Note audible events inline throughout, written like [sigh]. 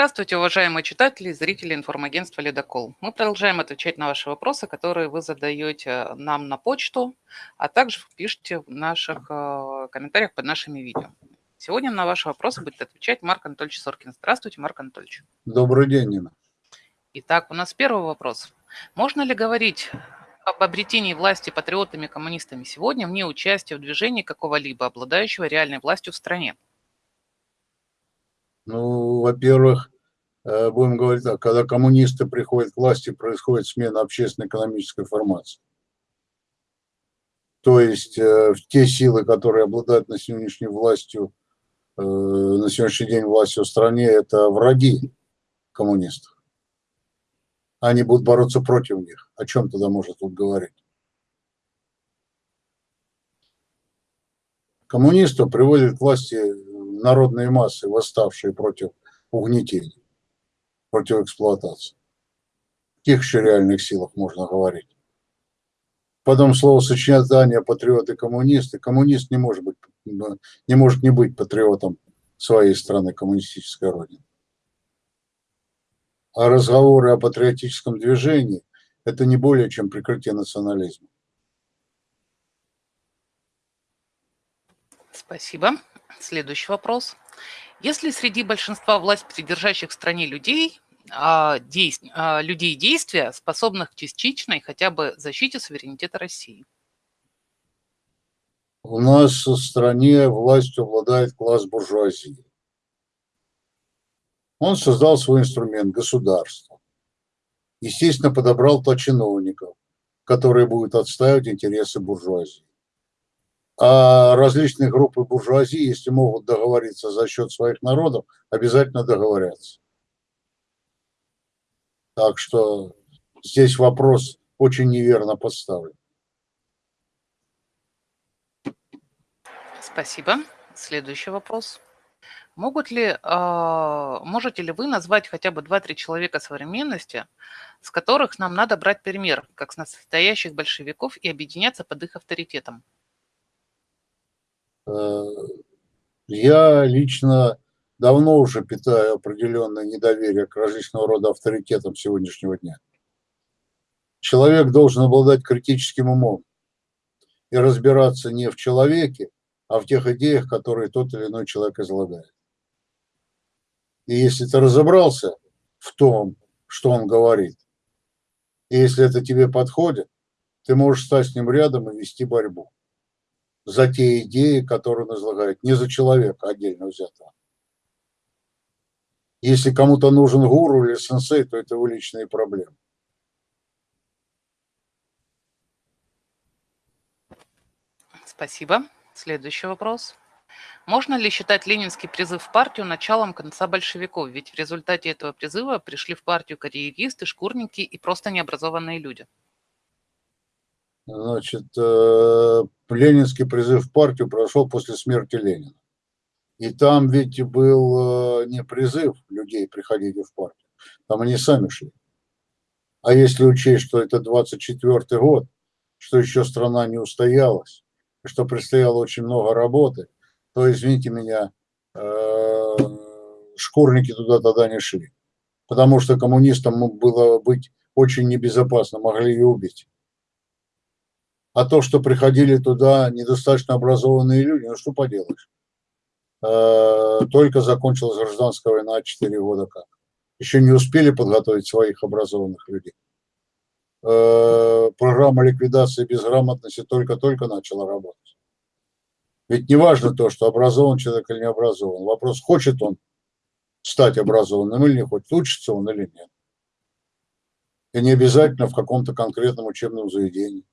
Здравствуйте, уважаемые читатели и зрители информагентства «Ледокол». Мы продолжаем отвечать на ваши вопросы, которые вы задаете нам на почту, а также пишите в наших э, комментариях под нашими видео. Сегодня на ваши вопросы будет отвечать Марк Анатольевич Соркин. Здравствуйте, Марк Анатольевич. Добрый день, Нина. Итак, у нас первый вопрос. Можно ли говорить об обретении власти патриотами и коммунистами сегодня вне участия в движении какого-либо обладающего реальной властью в стране? Ну, во-первых, э, будем говорить так, когда коммунисты приходят к власти, происходит смена общественно-экономической формации. То есть э, те силы, которые обладают на сегодняшней властью, э, на сегодняшний день властью в стране, это враги коммунистов. Они будут бороться против них. О чем тогда можно тут говорить? Коммунистов приводят к власти народные массы, восставшие против угнетения, против эксплуатации. В каких еще реальных силах можно говорить? Потом словосочетание патриоты коммунисты. Коммунист не может быть, не может не быть патриотом своей страны, коммунистической родины. А разговоры о патриотическом движении – это не более чем прикрытие национализма. Спасибо. Следующий вопрос. Если среди большинства власть придержащих в стране людей, а, а, людей действия, способных к частичной хотя бы защите суверенитета России? У нас в стране властью обладает класс буржуазии. Он создал свой инструмент – государство. Естественно, подобрал то чиновников, которые будут отстаивать интересы буржуазии. А различные группы буржуазии, если могут договориться за счет своих народов, обязательно договорятся. Так что здесь вопрос очень неверно поставлен. Спасибо. Следующий вопрос. Могут ли, э, можете ли вы назвать хотя бы 2-3 человека современности, с которых нам надо брать пример, как с настоящих большевиков, и объединяться под их авторитетом? Э, я лично давно уже питаю определенное недоверие к различного рода авторитетам сегодняшнего дня. Человек должен обладать критическим умом и разбираться не в человеке, а в тех идеях, которые тот или иной человек излагает. И если ты разобрался в том, что он говорит, и если это тебе подходит, ты можешь стать с ним рядом и вести борьбу за те идеи, которые он излагает, не за человека отдельно взятого. Если кому-то нужен гуру или сенсей, то это его личные проблемы. Спасибо. Следующий вопрос. Можно ли считать ленинский призыв в партию началом конца большевиков? Ведь в результате этого призыва пришли в партию карьеристы, шкурники и просто необразованные люди. Значит, э, ленинский призыв в партию прошел после смерти Ленина. И там ведь был э, не призыв людей приходить в партию, там они сами шли. А если учесть, что это 24 год, что еще страна не устоялась, что предстояло очень много работы, то, извините меня, э, шкурники туда тогда не шли. Потому что коммунистам было быть очень небезопасно, могли и убить. А то, что приходили туда недостаточно образованные люди, ну что поделаешь. Э, только закончилась гражданская война 4 года как. Еще не успели подготовить своих образованных людей. Э, программа ликвидации безграмотности только-только начала работать. Ведь не важно то, что образован человек или не образован. Вопрос, хочет он стать образованным или не хочет, учится он или нет. И не обязательно в каком-то конкретном учебном заведении.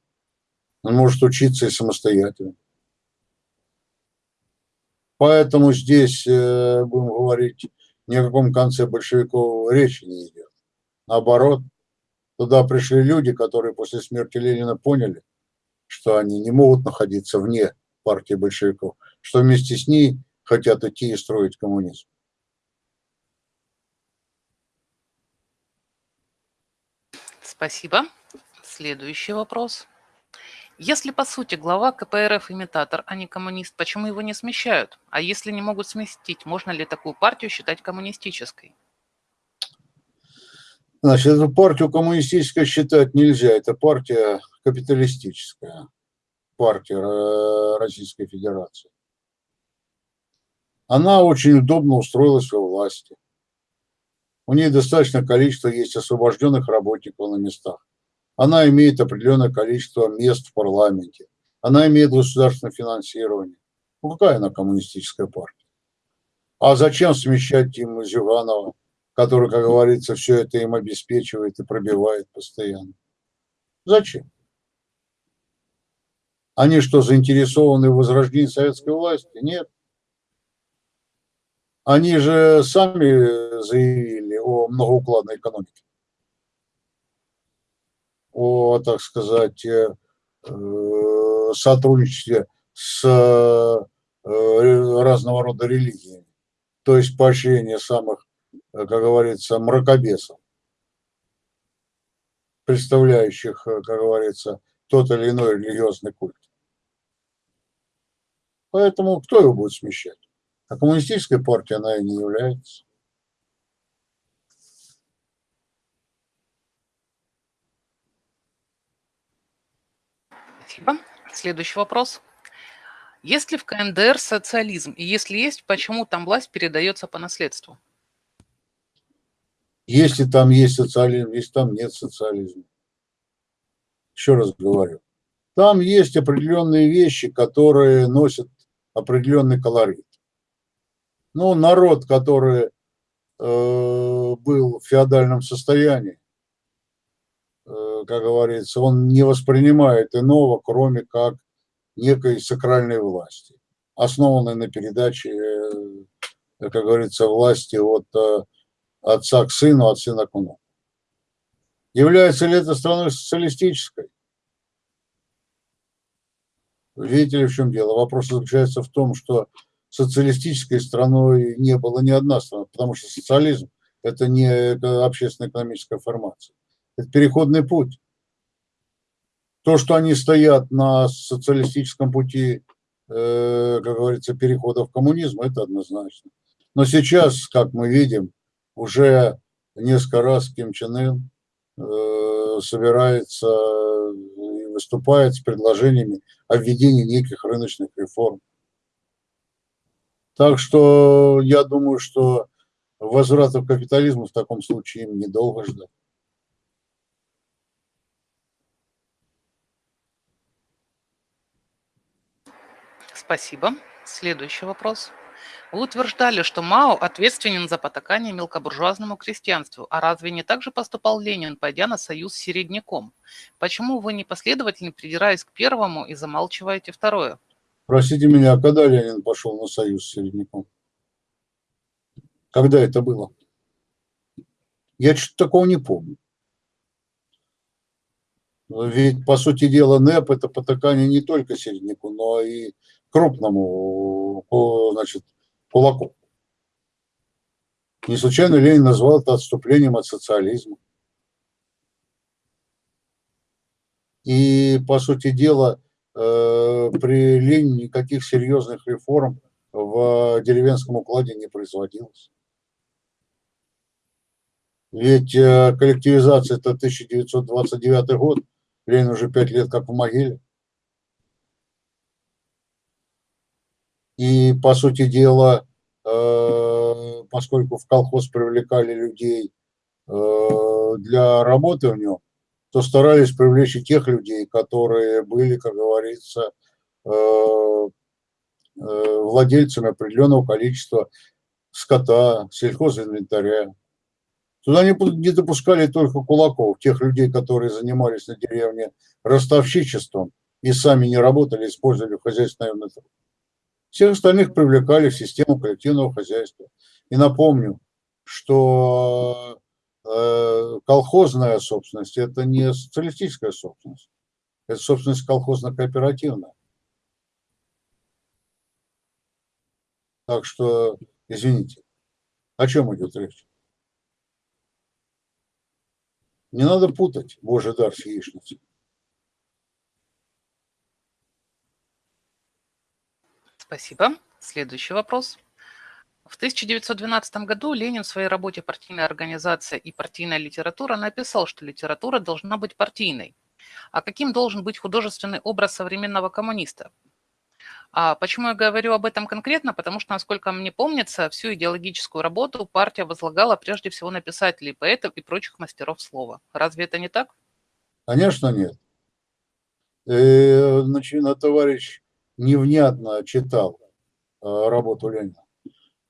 Он может учиться и самостоятельно. Поэтому здесь, э, будем говорить, ни о каком конце большевиков речи не идет. Наоборот, туда пришли люди, которые после смерти Ленина поняли, что они не могут находиться вне партии большевиков, что вместе с ней хотят идти и строить коммунизм. Спасибо. Следующий вопрос. Если, по сути, глава КПРФ имитатор, а не коммунист, почему его не смещают? А если не могут сместить, можно ли такую партию считать коммунистической? Значит, эту партию коммунистической считать нельзя. Это партия капиталистическая, партия э, Российской Федерации. Она очень удобно устроилась во власти. У нее достаточное количество есть освобожденных работников на местах. Она имеет определенное количество мест в парламенте. Она имеет государственное финансирование. Ну, какая она коммунистическая партия? А зачем смещать им Зюганова? который, как говорится, все это им обеспечивает и пробивает постоянно. Зачем? Они что, заинтересованы в возрождении советской власти? Нет. Они же сами заявили о многоукладной экономике. О, так сказать, э, э, сотрудничестве с э, разного рода религиями. То есть поощрение самых как говорится, мракобесов, представляющих, как говорится, тот или иной религиозный культ. Поэтому кто его будет смещать? А коммунистическая партия она и не является. Спасибо. Следующий вопрос. Есть ли в КНДР социализм? И если есть, почему там власть передается по наследству? Если там есть социализм, если там нет социализма. Еще раз говорю. Там есть определенные вещи, которые носят определенный колорит. Ну, народ, который э, был в феодальном состоянии, как говорится, он не воспринимает иного, кроме как некой сакральной власти, основанной на передаче, э, как говорится, власти от э, отца к сыну, от сына к внуку. Является ли это страной социалистической? Видите ли, в чем дело? Вопрос заключается в том, что социалистической страной не было ни одна страна, потому что социализм – это не общественно-экономическая формация. Это переходный путь. То, что они стоят на социалистическом пути, э, как говорится, перехода в коммунизм, это однозначно. Но сейчас, как мы видим, уже несколько раз Ким Чен Ын э, собирается и выступает с предложениями о введении неких рыночных реформ. Так что я думаю, что возврата к капитализму в таком случае им недолго ждать. Спасибо. Следующий вопрос. Вы утверждали, что Мао ответственен за потакание мелкобуржуазному крестьянству. А разве не так же поступал Ленин, пойдя на союз с середняком? Почему вы непоследовательно придираясь к первому и замалчиваете второе? Простите меня, а когда Ленин пошел на союз с середняком? Когда это было? Я что-то такого не помню. Ведь, по сути дела, НЭП – это потакание не только середняку, но и крупному значит, кулаком. Не случайно Ленин назвал это отступлением от социализма. И, по сути дела, э, при Ленине никаких серьезных реформ в деревенском укладе не производилось. Ведь э, коллективизация – это 1929 год, Ленин уже пять лет как в могиле. И, по сути дела, э, поскольку в колхоз привлекали людей э, для работы в нем, то старались привлечь и тех людей, которые были, как говорится, э, владельцами определенного количества скота, сельхозинвентаря. Туда не, не допускали только кулаков, тех людей, которые занимались на деревне ростовщичеством и сами не работали, использовали хозяйственный труд. Всех остальных привлекали в систему коллективного хозяйства. И напомню, что э, колхозная собственность – это не социалистическая собственность, это собственность колхозно-кооперативная. Так что, извините, о чем идет речь? Не надо путать Божий дар с яичницей. Спасибо. Следующий вопрос. В 1912 году Ленин в своей работе «Партийная организация и партийная литература» написал, что литература должна быть партийной. А каким должен быть художественный образ современного коммуниста? А почему я говорю об этом конкретно? Потому что, насколько мне помнится, всю идеологическую работу партия возлагала прежде всего на писателей, поэтов и прочих мастеров слова. Разве это не так? Конечно, нет. Э, значит, товарищ невнятно читал э, работу Ленина.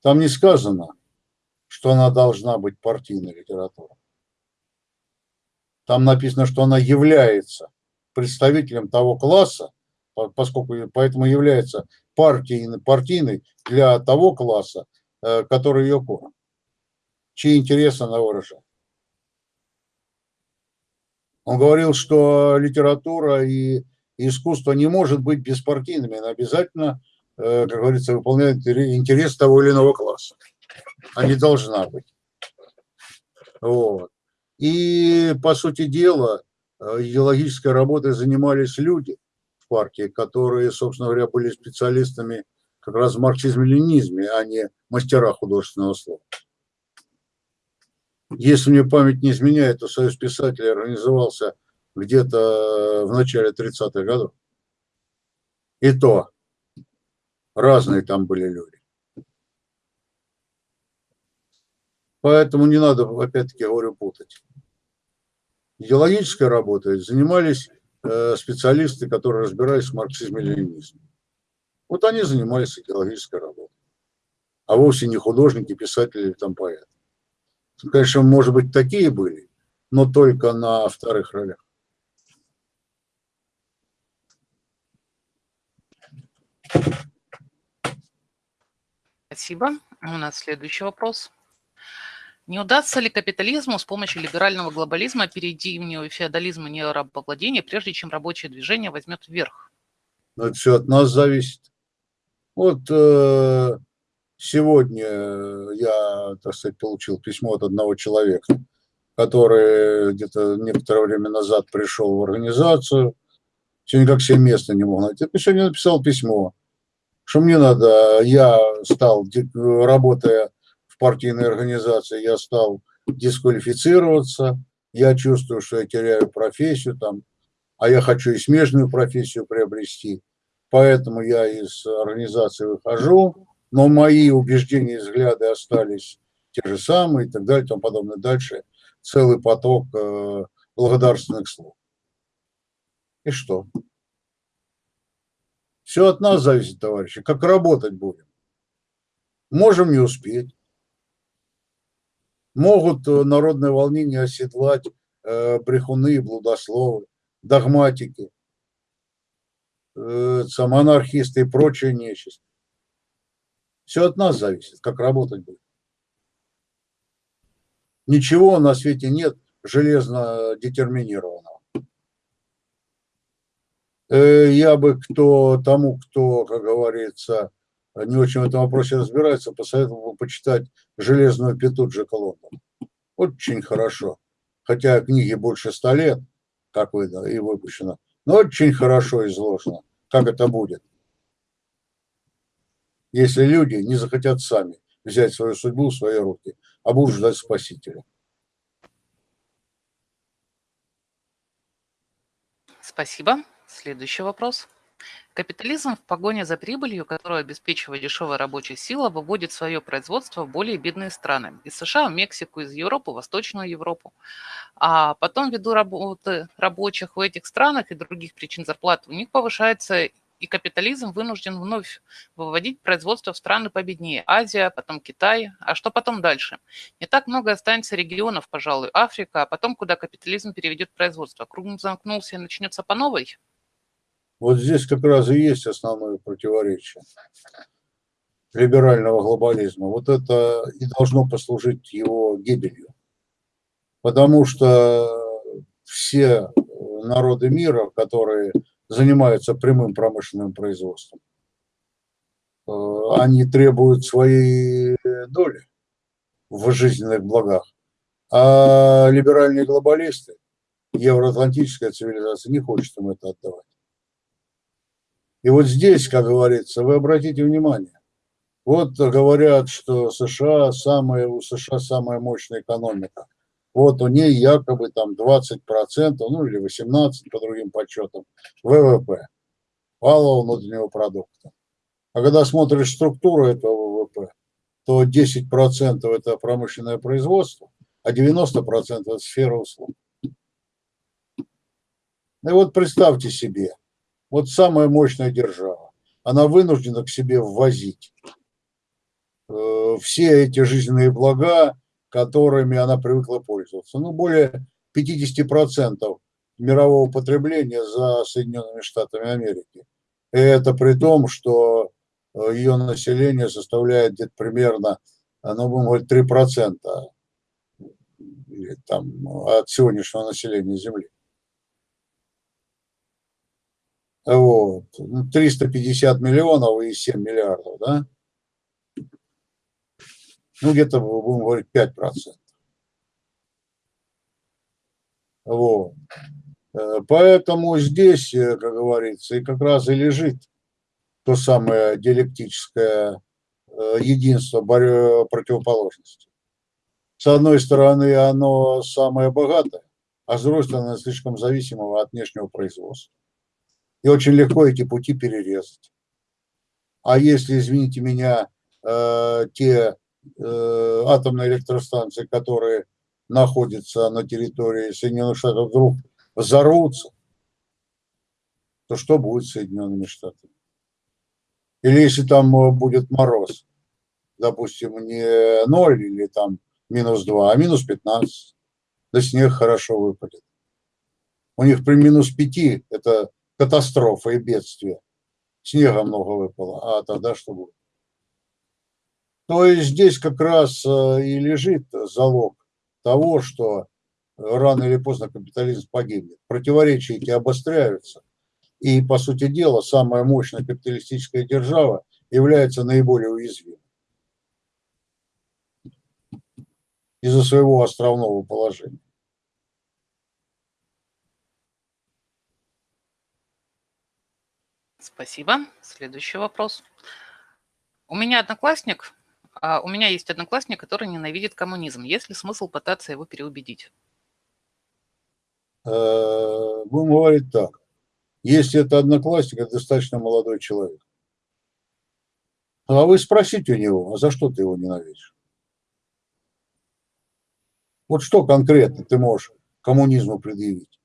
Там не сказано, что она должна быть партийной литературой. Там написано, что она является представителем того класса, поскольку поэтому является партийной, партийной для того класса, э, который ее корм, чьи интересы она выражает. Он говорил, что литература и искусство не может быть беспартийными, она обязательно, э, как говорится, выполняет интерес того или иного класса. Они должна быть. Вот. И, по сути дела, э, идеологической работой занимались люди в партии, которые, собственно говоря, были специалистами как раз в марксизме-ленизме, а не мастера художественного слова. Если мне память не изменяет, то Союз писателей организовался где-то в начале 30-х годов. И то разные там были люди. Поэтому не надо, опять-таки говорю, путать. Идеологической работой занимались э, специалисты, которые разбирались в марксизме и ленинизме. Вот они занимались идеологической работой. А вовсе не художники, писатели или там поэты. Конечно, может быть, такие были, но только на вторых ролях. Спасибо. У нас следующий вопрос. Не удастся ли капитализму с помощью либерального глобализма перейти в неофеодализм и неорабовладение, прежде чем рабочее движение возьмет вверх? Но это все от нас зависит. Вот э, Сегодня я, так сказать, получил письмо от одного человека, который где-то некоторое время назад пришел в организацию, все никак себе места не мог найти. Я сегодня написал письмо, что мне надо, я стал, работая в партийной организации, я стал дисквалифицироваться, я чувствую, что я теряю профессию там, а я хочу и смежную профессию приобрести, поэтому я из организации выхожу, но мои убеждения и взгляды остались те же самые и так далее и тому подобное. Дальше целый поток э, благодарственных слов. И что? Все от нас зависит, товарищи. Как работать будем? Можем не успеть. Могут э, народное волнение оседлать э, брехуны, блудословы, догматики, э, анархисты и прочая нечисть. Все от нас зависит, как работать будет. Ничего на свете нет железно детерминированного. Э, я бы кто, тому, кто, как говорится, не очень в этом вопросе разбирается, посоветовал бы почитать «Железную пету» Джека Лондона. Очень хорошо. Хотя книги больше ста лет, как вы, да, и выпущено, но очень хорошо изложено, как это будет если люди не захотят сами взять свою судьбу в свои руки, а будут ждать Спасителя. Спасибо. Следующий вопрос. Капитализм в погоне за прибылью, которую обеспечивает дешевая рабочая сила, выводит свое производство в более бедные страны. Из США в Мексику, из Европы в Восточную Европу. А потом, ввиду работы рабочих в этих странах и других причин зарплат, у них повышается и капитализм вынужден вновь выводить производство в страны победнее. Азия, потом Китай. А что потом дальше? Не так много останется регионов, пожалуй, Африка, а потом куда капитализм переведет производство. Круг замкнулся и начнется по новой? Вот здесь как раз и есть основное противоречие либерального глобализма. Вот это и должно послужить его гибелью. Потому что все народы мира, которые занимаются прямым промышленным производством, э, они требуют своей доли в жизненных благах. А либеральные глобалисты, евроатлантическая цивилизация не хочет им это отдавать. И вот здесь, как говорится, вы обратите внимание, Вот говорят, что США самая, у США самая мощная экономика. Вот у нее якобы там 20%, ну или 18% по другим подсчетам ВВП, валового внутреннего продукта. А когда смотришь структуру этого ВВП, то 10% это промышленное производство, а 90% это сфера услуг. И вот представьте себе, вот самая мощная держава, она вынуждена к себе ввозить э, все эти жизненные блага, которыми она привыкла пользоваться. Ну, более 50% мирового потребления за Соединенными Штатами Америки. И это при том, что э, ее население составляет где-то примерно, ну, будем говорить, 3% там, от сегодняшнего населения Земли. Вот. 350 ну, миллионов и 7 миллиардов, да? Ну, где-то, будем говорить, 5%. Вот. Э, поэтому здесь, э, как говорится, и как раз и лежит то самое диалектическое э, единство противоположности. С одной стороны, оно самое богатое, а с другой стороны, слишком зависимого от внешнего производства. И очень легко эти пути перерезать. А если, извините меня, те Э, атомные электростанции, которые находятся на территории Соединенных Штатов, вдруг взорвутся, то что будет с Соединенными Штатами? Или если там э, будет мороз, допустим, не 0 или там минус 2, а минус 15, да снег хорошо выпадет. У них при минус 5 это катастрофа и бедствие. Снега много выпало, а тогда что будет? То есть здесь как раз э, и лежит залог того, что рано или поздно капитализм погибнет. Противоречия эти обостряются. И, по сути дела, самая мощная капиталистическая держава является наиболее уязвимой из-за своего островного положения. Спасибо. Следующий вопрос. У меня одноклассник а у меня есть одноклассник, который ненавидит коммунизм. Есть ли смысл пытаться его переубедить? Э, будем говорить так. Если это одноклассник, это достаточно молодой человек. А вы спросите у него, а за что ты его ненавидишь? Вот что конкретно ты можешь коммунизму предъявить?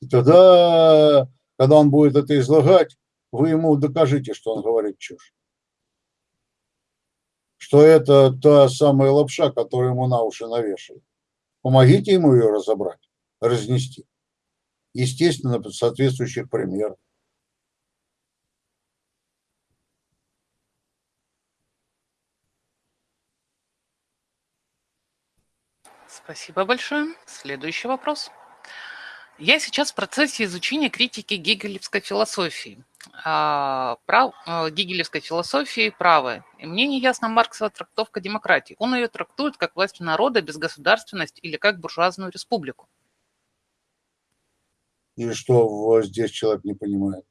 И тогда, когда он будет это излагать, вы ему докажите, что он говорит чушь что это та самая лапша, которую ему на уши навешивают. Помогите ему ее разобрать, разнести. Естественно, под соответствующих примеров. Спасибо большое. Следующий вопрос. Я сейчас в процессе изучения критики гегелевской философии. А, прав, а, гегелевской философии правы. И мне не ясна Марксова трактовка демократии. Он ее трактует как власть народа, безгосударственность или как буржуазную республику. И что здесь человек не понимает?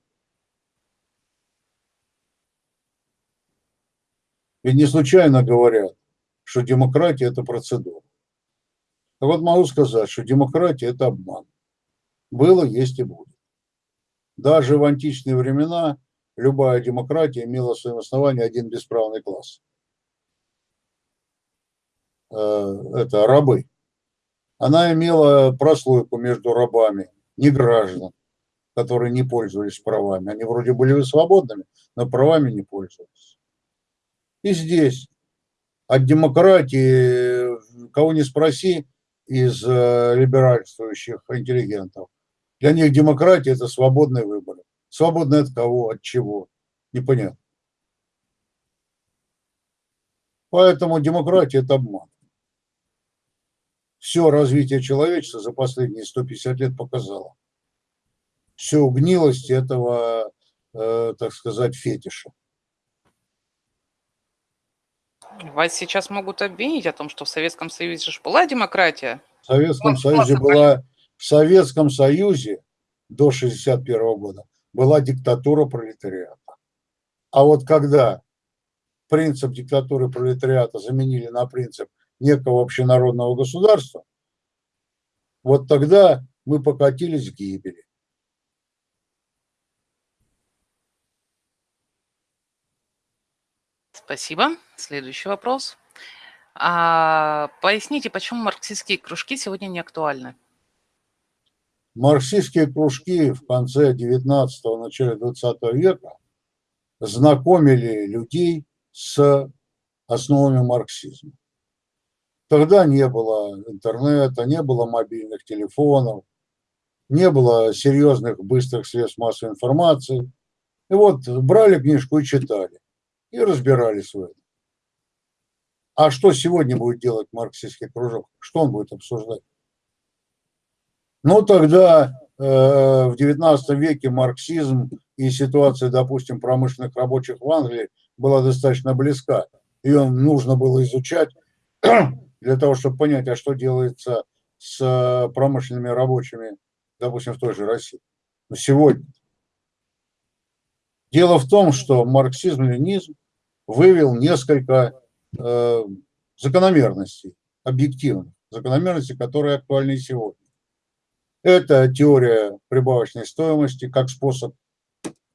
Ведь не случайно говорят, что демократия – это процедура. Так вот могу сказать, что демократия – это обман. Было, есть и будет. Даже в античные времена любая демократия имела в своем основании один бесправный класс. Э, это рабы. Она имела прослойку между рабами, не граждан, которые не пользовались правами. Они вроде были свободными, но правами не пользовались. И здесь от демократии, кого не спроси, из э, либеральствующих интеллигентов, для них демократия – это свободный выбор. Свободный от кого, от чего, непонятно. Поэтому демократия – это обман. Все развитие человечества за последние 150 лет показало. Всю гнилость этого, э, так сказать, фетиша. Вас сейчас могут обвинить о том, что в Советском Союзе же была демократия. В Советском Союзе была в Советском Союзе до 1961 года была диктатура пролетариата. А вот когда принцип диктатуры пролетариата заменили на принцип некого общенародного государства, вот тогда мы покатились к гибели. Спасибо. Следующий вопрос. А, поясните, почему марксистские кружки сегодня не актуальны? Марксистские кружки в конце 19-го, начале 20 века знакомили людей с основами марксизма. Тогда не было интернета, не было мобильных телефонов, не было серьезных быстрых средств массовой информации. И вот брали книжку и читали, и разбирались в этом. А что сегодня будет делать марксистский кружок? Что он будет обсуждать? Ну, тогда э, в XIX веке марксизм и ситуация, допустим, промышленных рабочих в Англии была достаточно близка. Ее нужно было изучать [clears throat] для того, чтобы понять, а что делается с промышленными рабочими, допустим, в той же России. Но сегодня. Дело в том, что марксизм-ленизм вывел несколько э, закономерностей, объективных, закономерностей, которые актуальны сегодня. Это теория прибавочной стоимости как способ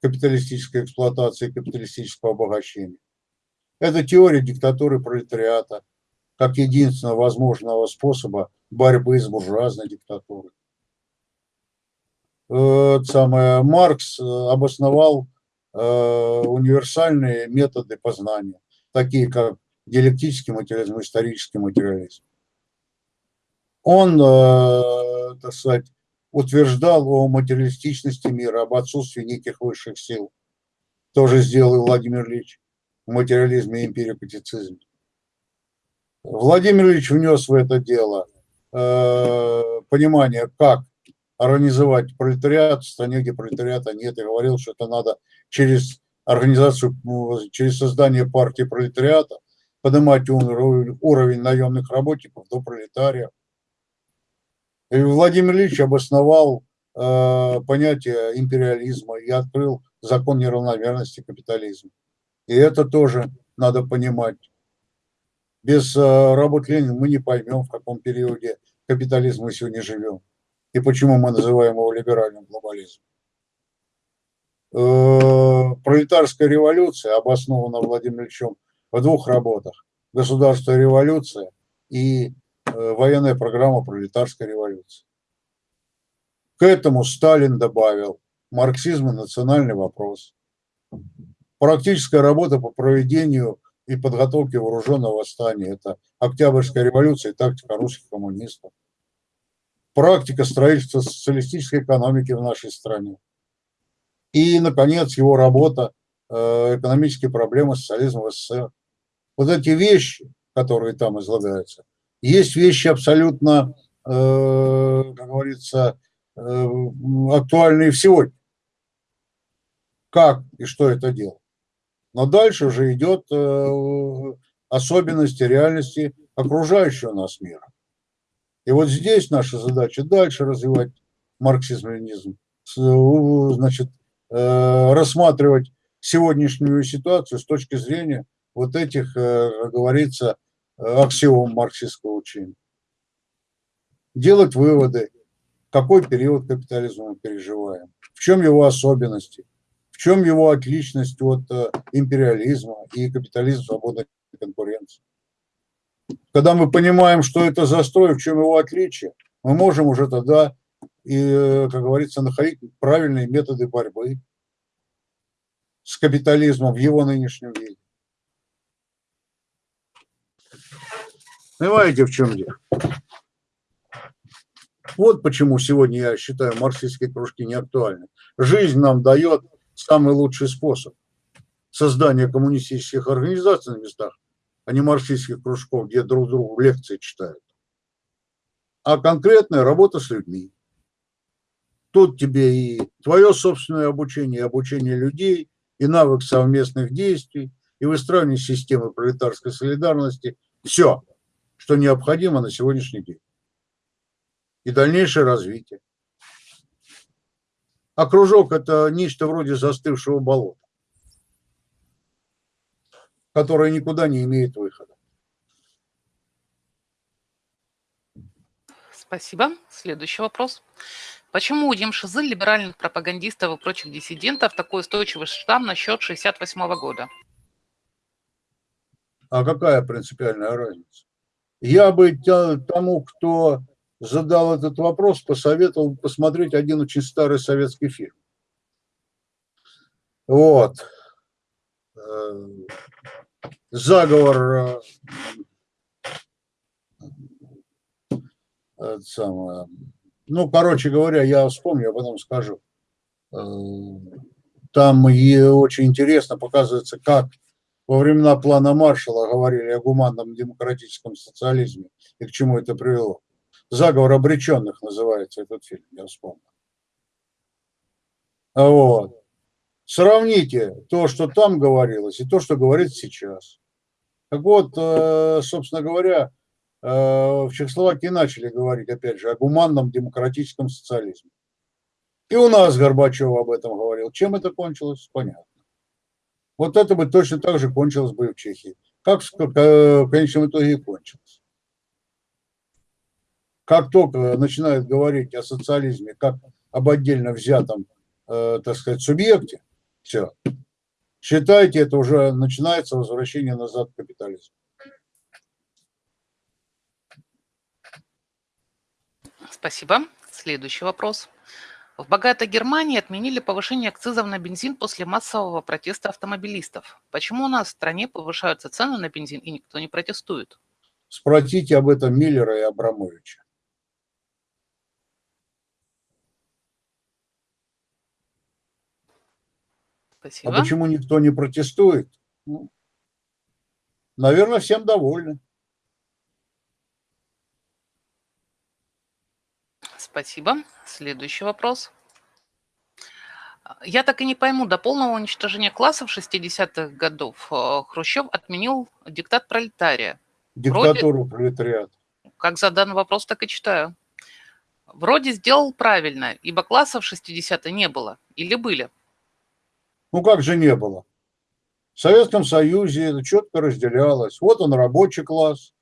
капиталистической эксплуатации, капиталистического обогащения. Это теория диктатуры пролетариата как единственного возможного способа борьбы с буржуазной диктатурой. Самое, Маркс э, обосновал э, универсальные методы познания, такие как диалектический материализм, исторический материализм. Он, э, так сказать, утверждал о материалистичности мира, об отсутствии неких высших сил. Тоже сделал Владимир Ильич в материализме и эмпирикотицизме. Владимир Ильич внес в это дело э, понимание, как организовать пролетариат в стране, где пролетариата нет, и говорил, что это надо через организацию, через создание партии пролетариата поднимать уровень, уровень наемных работников до пролетариев. Владимир Ильич обосновал э, понятие империализма и открыл закон неравномерности капитализма. И это тоже надо понимать. Без э, работы Ленина мы не поймем, в каком периоде капитализма мы сегодня живем и почему мы называем его либеральным глобализмом. Э, пролетарская революция обоснована Владимиром Ильичем в двух работах. Государство и революция и военная программа пролетарской революции. К этому Сталин добавил марксизм и национальный вопрос. Практическая работа по проведению и подготовке вооруженного восстания. Это Октябрьская революция и тактика русских коммунистов. Практика строительства социалистической экономики в нашей стране. И, наконец, его работа э, «Экономические проблемы социализма в СССР». Вот эти вещи, которые там излагаются – есть вещи абсолютно, э, как говорится, э, актуальные сегодня. Как и что это делать. Но дальше уже идет э, особенности реальности окружающего нас мира. И вот здесь наша задача дальше развивать марксизм-ленизм, значит, рассматривать сегодняшнюю ситуацию с точки зрения вот этих, говорится, аксиом марксистского учения. Делать выводы, какой период капитализма мы переживаем, в чем его особенности, в чем его отличность от э, империализма и капитализма свободной конкуренции. Когда мы понимаем, что это застрой, в чем его отличие, мы можем уже тогда, и, э, как говорится, находить правильные методы борьбы с капитализмом в его нынешнем виде. Понимаете, в чем дело? Вот почему сегодня я считаю марксистские кружки не актуальны. Жизнь нам дает самый лучший способ создания коммунистических организаций на местах, а не марксистских кружков, где друг другу лекции читают. А конкретная работа с людьми. Тут тебе и твое собственное обучение, и обучение людей, и навык совместных действий, и выстраивание системы пролетарской солидарности. Все что необходимо на сегодняшний день. И дальнейшее развитие. А кружок – это нечто вроде застывшего болота. которая никуда не имеет выхода. Спасибо. Следующий вопрос. Почему у Демшизы, либеральных пропагандистов и прочих диссидентов такой устойчивый штамм на счет 68 года? А какая принципиальная разница? Я бы тому, кто задал этот вопрос, посоветовал посмотреть один очень старый советский фильм. Вот. Э, заговор э, самое, ну, короче говоря, я вспомню, я потом скажу. Э, там и очень интересно показывается, как во времена плана Маршала говорили о гуманном демократическом социализме и к чему это привело. «Заговор обреченных» называется этот фильм, я вспомнил. Вот. Сравните то, что там говорилось, и то, что говорит сейчас. Так вот, э, собственно говоря, э, в Чехословакии начали говорить, опять же, о гуманном демократическом социализме. И у нас Горбачев об этом говорил. Чем это кончилось? Понятно. Вот это бы точно так же кончилось бы и в Чехии. Как в конечном итоге и кончилось. Как только начинают говорить о социализме как об отдельно взятом, э, так сказать, субъекте, все. Считайте, это уже начинается возвращение назад к капитализму. Спасибо. Следующий вопрос. В богатой Германии отменили повышение акцизов на бензин после массового протеста автомобилистов. Почему у нас в стране повышаются цены на бензин и никто не протестует? Спросите об этом Миллера и Абрамовича. Спасибо. А почему никто не протестует? Ну, наверное, всем довольны. Спасибо. Следующий вопрос. Я так и не пойму, до полного уничтожения классов 60-х годов э, Хрущев отменил диктат пролетария. Диктатуру Вроде, пролетариата. Как задан вопрос, так и читаю. Вроде сделал правильно, ибо классов 60-е не было. Или были? Ну как же не было? В Советском Союзе это четко разделялось. Вот он рабочий класс,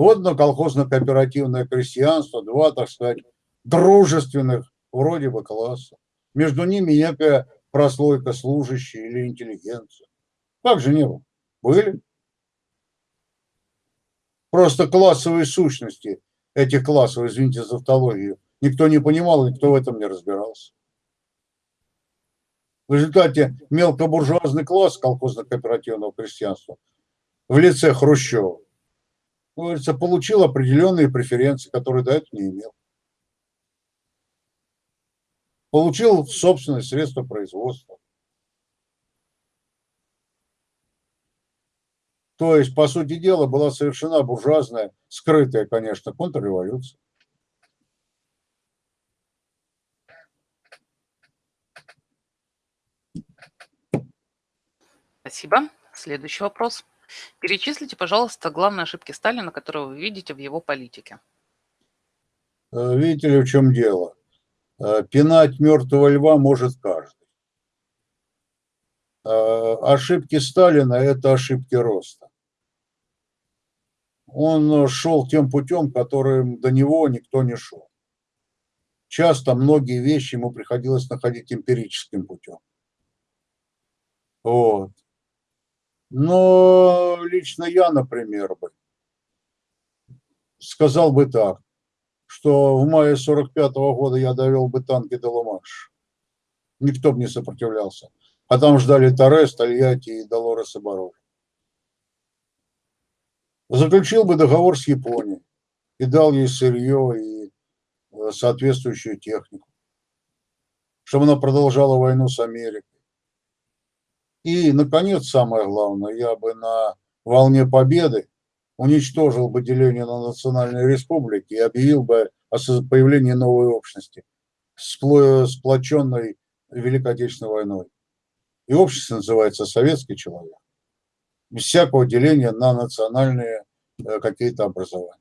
вот на колхозно-кооперативное крестьянство, два, так сказать, дружественных вроде бы класса. Между ними некая прослойка служащие или интеллигенция. Как же не было? Были. Просто классовые сущности этих классов, извините за автологию, никто не понимал, никто в этом не разбирался. В результате мелкобуржуазный класс колхозно-кооперативного крестьянства в лице Хрущева, говорится, получил определенные преференции, которые до этого не имел. Получил собственное средство производства. То есть, по сути дела, была совершена буржуазная, скрытая, конечно, контрреволюция. Спасибо. Следующий вопрос. Перечислите, пожалуйста, главные ошибки Сталина, которые вы видите в его политике. Э, видите ли, в чем дело? Э, пинать мертвого льва может каждый. Э, ошибки Сталина – это ошибки роста. Он шел тем путем, которым до него никто не шел. Часто многие вещи ему приходилось находить эмпирическим путем. Вот. Но лично я, например, бы сказал бы так, что в мае 45 -го года я довел бы танки до Ломаш. Никто бы не сопротивлялся. А там ждали Торрес, Тольятти и Долорес и Баров. Заключил бы договор с Японией и дал ей сырье и э, соответствующую технику, чтобы она продолжала войну с Америкой. И, наконец, самое главное, я бы на волне победы уничтожил бы деление на национальные республики и объявил бы о появлении новой общности, сплоченной Великой Отечественной войной. И общество называется «Советский человек». Без всякого деления на национальные э, какие-то образования.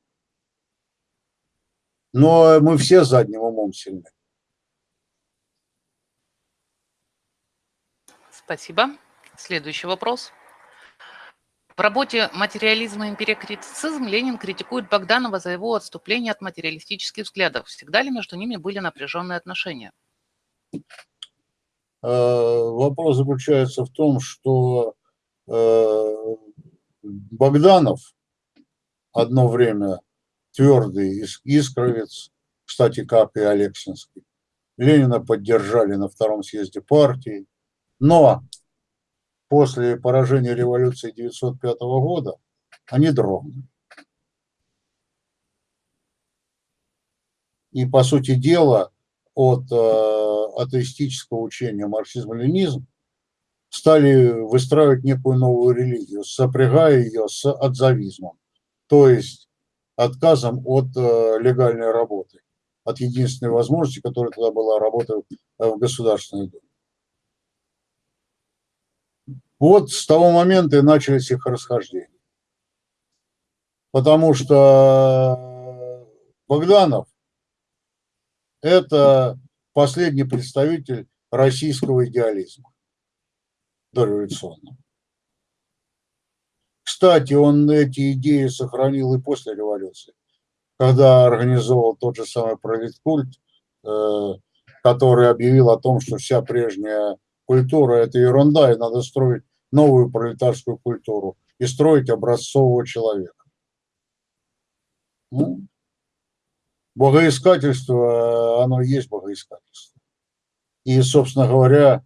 Но мы все задним умом сильны. Спасибо. Следующий вопрос. В работе «Материализм и империокритицизм» Ленин критикует Богданова за его отступление от материалистических взглядов. Всегда ли между ними были напряженные отношения? Э, вопрос заключается в том, что э, Богданов одно время твердый искровец, кстати, как и Алексинский, Ленина поддержали на втором съезде партии, но после поражения революции 1905 года они дрогнули. И, по сути дела, от э, атеистического учения марксизм-ленизм стали выстраивать некую новую религию, сопрягая ее с отзавизмом, то есть отказом от э, легальной работы, от единственной возможности, которая тогда была работа в Государственной Думе. Вот с того момента и начались их расхождения. Потому что Богданов – это последний представитель российского идеализма дореволюционного. Кстати, он эти идеи сохранил и после революции, когда организовал тот же самый пролеткульт, э, который объявил о том, что вся прежняя культура – это ерунда, и надо строить новую пролетарскую культуру и строить образцового человека. Ну, богоискательство, оно и есть богоискательство. И, собственно говоря,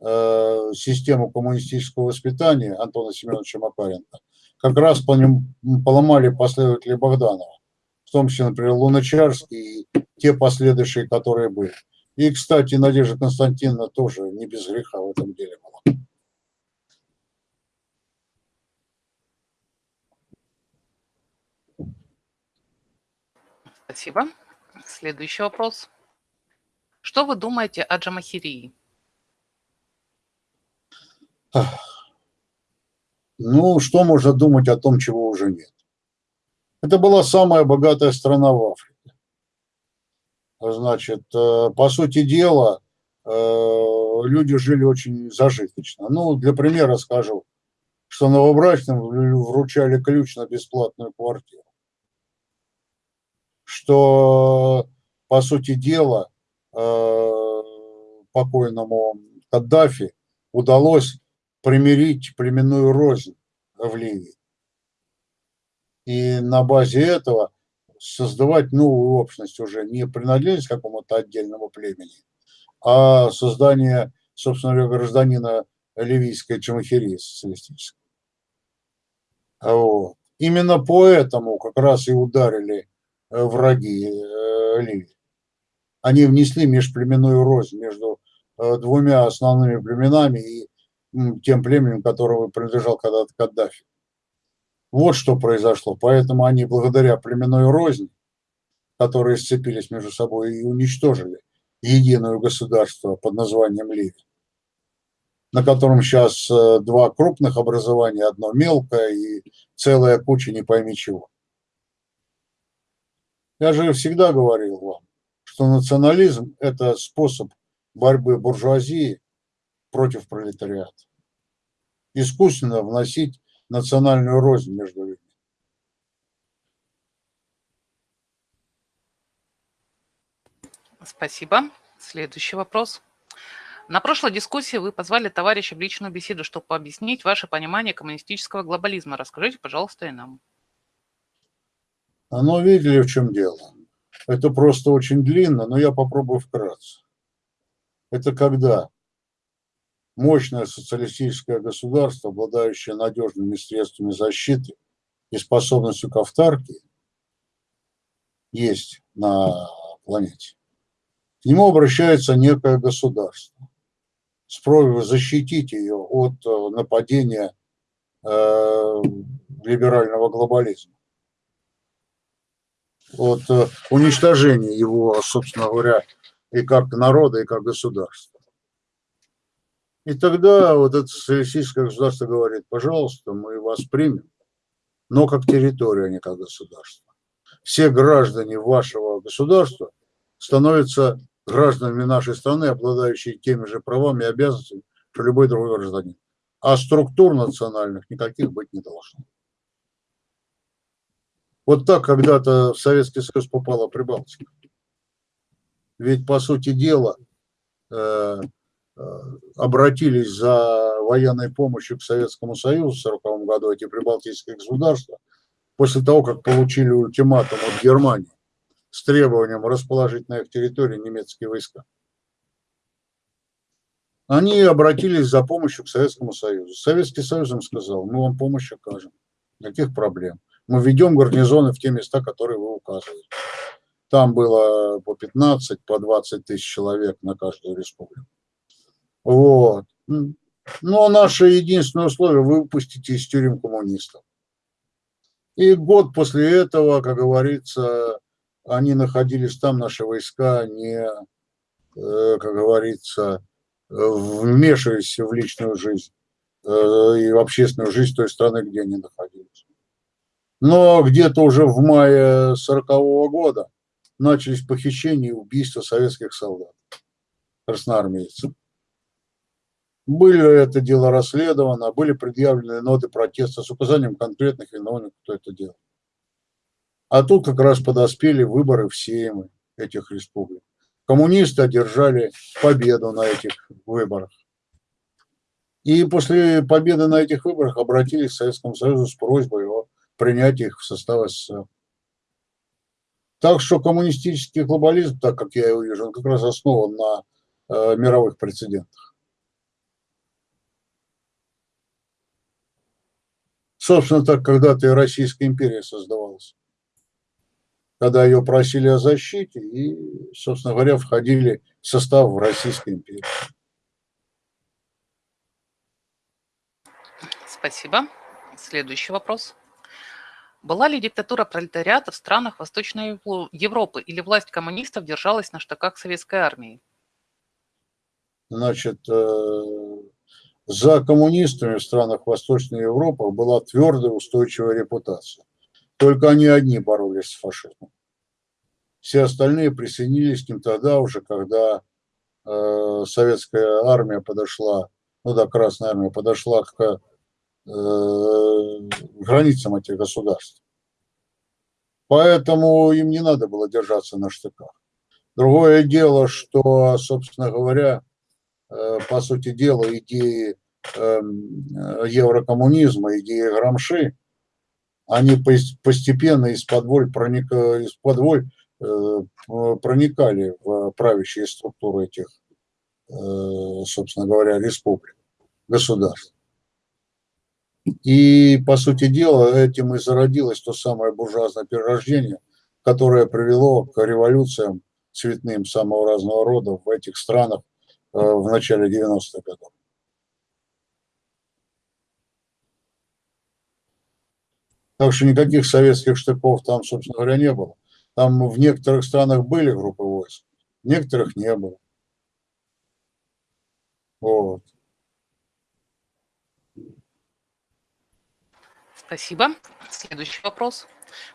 э, систему коммунистического воспитания Антона Семеновича Макаренко как раз по ним поломали последователи Богданова, в том числе, например, Луначарский и те последующие, которые были. И, кстати, Надежда Константиновна тоже не без греха в этом деле была. Спасибо. Следующий вопрос. Что вы думаете о Джамахирии? Ну, что можно думать о том, чего уже нет? Это была самая богатая страна в Африке. Значит, э, по сути дела, э, люди жили очень зажиточно. Ну, для примера скажу, что новобрачным вручали ключ на бесплатную квартиру что, по сути дела, э, покойному Каддафи удалось примирить племенную рознь в Ливии. И на базе этого создавать новую общность уже не принадлежность какому-то отдельному племени, а создание, собственно говоря, гражданина ливийской Джамахирии социалистической. Вот. Именно поэтому как раз и ударили враги э, Ливии. Они внесли межплеменную рознь между э, двумя основными племенами и тем племенем, которому принадлежал когда-то Каддафи. Вот что произошло. Поэтому они благодаря племенной розни, которые сцепились между собой и уничтожили единое государство под названием Ливия, на котором сейчас два крупных образования, одно мелкое и целая куча не пойми чего. Я же всегда говорил вам, что национализм – это способ борьбы буржуазии против пролетариата. Искусственно вносить национальную рознь между людьми. Спасибо. Следующий вопрос. На прошлой дискуссии вы позвали товарища в личную беседу, чтобы объяснить ваше понимание коммунистического глобализма. Расскажите, пожалуйста, и нам. Но видели, в чем дело. Это просто очень длинно, но я попробую вкратце. Это когда мощное социалистическое государство, обладающее надежными средствами защиты и способностью к автарке, есть на планете. К нему обращается некое государство с просьбой защитить ее от э, нападения э, либерального глобализма от э, уничтожения его, собственно говоря, и как народа, и как государства. И тогда вот это социалистическое государство говорит, пожалуйста, мы вас примем, но как территорию, а не как государство. Все граждане вашего государства становятся гражданами нашей страны, обладающие теми же правами и обязанностями, что любой другой гражданин. а структур национальных никаких быть не должно. Вот так когда-то в Советский Союз попала Прибалтика. Ведь, по сути дела, э, э, обратились за военной помощью к Советскому Союзу в 1940 году эти прибалтийские государства, после того, как получили ультиматум от Германии с требованием расположить на их территории немецкие войска. Они обратились за помощью к Советскому Союзу. Советский Союз им сказал, мы вам помощь окажем, никаких проблем. Мы ведем гарнизоны в те места, которые вы указываете. Там было по 15, по 20 тысяч человек на каждую республику. Вот. Но наше единственное условие – вы выпустите из тюрем коммунистов. И год после этого, как говорится, они находились там, наши войска, не, э, как говорится, вмешиваясь в личную жизнь э, и в общественную жизнь той страны, где они находились. Но где-то уже в мае 40 -го года начались похищения и убийства советских солдат, красноармейцев. Были это дело расследовано, были предъявлены ноты протеста с указанием конкретных виновников, кто это делал. А тут как раз подоспели выборы в Сеймы этих республик. Коммунисты одержали победу на этих выборах. И после победы на этих выборах обратились к Советскому Союзу с просьбой о принятии их в состав СССР. Так что коммунистический глобализм, так как я его вижу, он как раз основан на э, мировых прецедентах. Собственно, так когда-то и Российская империя создавалась. Когда ее просили о защите и, собственно говоря, входили в состав Российской империи. Спасибо. Следующий вопрос. Была ли диктатура пролетариата в странах Восточной Европы или власть коммунистов держалась на штыках советской армии? Значит, э, за коммунистами в странах Восточной Европы была твердая устойчивая репутация. Только они одни боролись с фашизмом. Все остальные присоединились к ним тогда уже, когда э, советская армия подошла, ну да, Красная армия подошла к границам этих государств. Поэтому им не надо было держаться на штыках. Другое дело, что, собственно говоря, э, по сути дела, идеи эм, еврокоммунизма, идеи Грамши, они постепенно из-под воль, проник, из-под воль э, проникали в правящие структуры этих, собственно говоря, республик, государств. И, по сути дела, этим и зародилось то самое буржуазное перерождение, которое привело к революциям цветным самого разного рода в этих странах э, в начале 90-х годов. Так что никаких советских штыков там, собственно говоря, не было. Там в некоторых странах были группы войск, в некоторых не было. Вот. Спасибо. Следующий вопрос.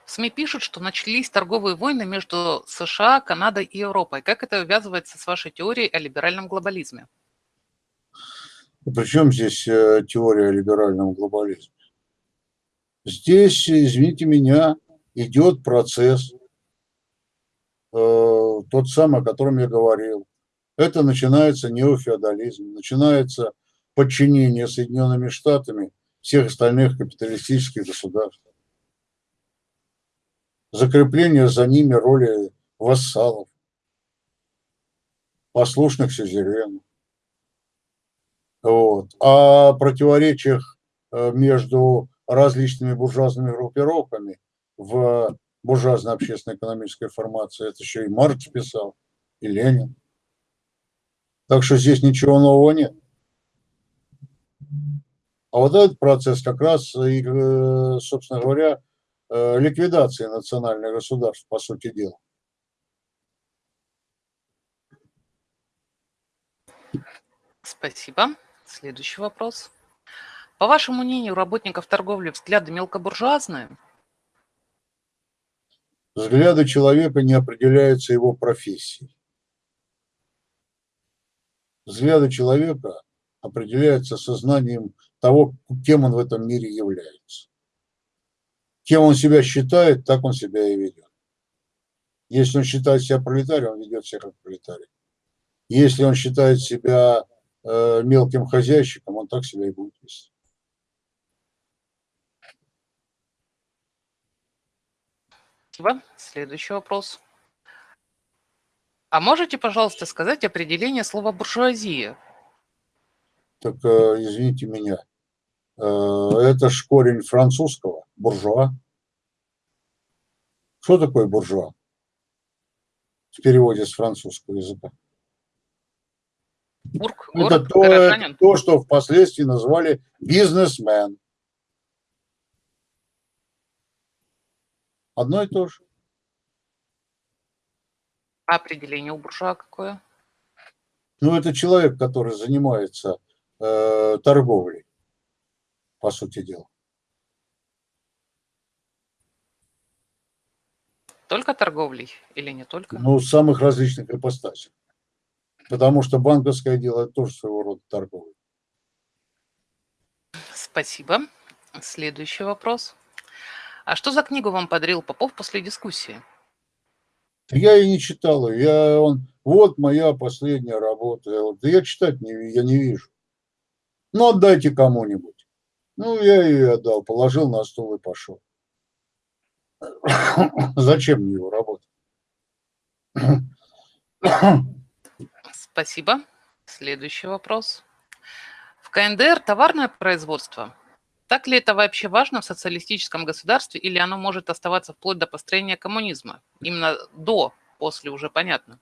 В СМИ пишут, что начались торговые войны между США, Канадой и Европой. Как это увязывается с вашей теорией о либеральном глобализме? Причем здесь э, теория о либеральном глобализме? Здесь, извините меня, идет процесс, э, тот самый, о котором я говорил. Это начинается неофеодализм, начинается подчинение Соединенными Штатами всех остальных капиталистических государств. Закрепление за ними роли вассалов, послушных сюзеренов. Вот. О противоречиях э, между различными буржуазными группировками в буржуазной общественно-экономической формации, это еще и Маркс писал, и Ленин. Так что здесь ничего нового нет. А вот этот процесс как раз, и, э, собственно говоря, э, ликвидации национальных государств, по сути дела. Спасибо. Следующий вопрос. По вашему мнению, работников торговли взгляды мелкобуржуазные? Взгляды человека не определяются его профессией. Взгляды человека определяются сознанием того, кем он в этом мире является. Кем он себя считает, так он себя и ведет. Если он считает себя пролетарием, он ведет себя как пролетарий. Если он считает себя э, мелким хозяйщиком, он так себя и будет вести. Спасибо. Следующий вопрос. А можете, пожалуйста, сказать определение слова буржуазия? Так, э, извините меня, это ж корень французского, буржуа. Что такое буржуа? В переводе с французского языка. Бург, это город, то, горожанин. то, что впоследствии назвали бизнесмен. Одно и то же. А определение у буржуа какое? Ну, это человек, который занимается э, торговлей, по сути дела. Только торговлей или не только? Ну, самых различных ипостасей. Потому что банковское дело тоже своего рода торговля. Спасибо. Следующий вопрос. А что за книгу вам подарил Попов после дискуссии? Я и не читал ее. Я, он, вот моя последняя работа. Я, да я читать не, я не вижу. Ну, отдайте кому-нибудь. Ну, я ее отдал, положил на стол и пошел. [coughs] Зачем мне его работа? Спасибо. Следующий вопрос. В КНДР товарное производство. Так ли это вообще важно в социалистическом государстве или оно может оставаться вплоть до построения коммунизма? Именно до, после уже понятно.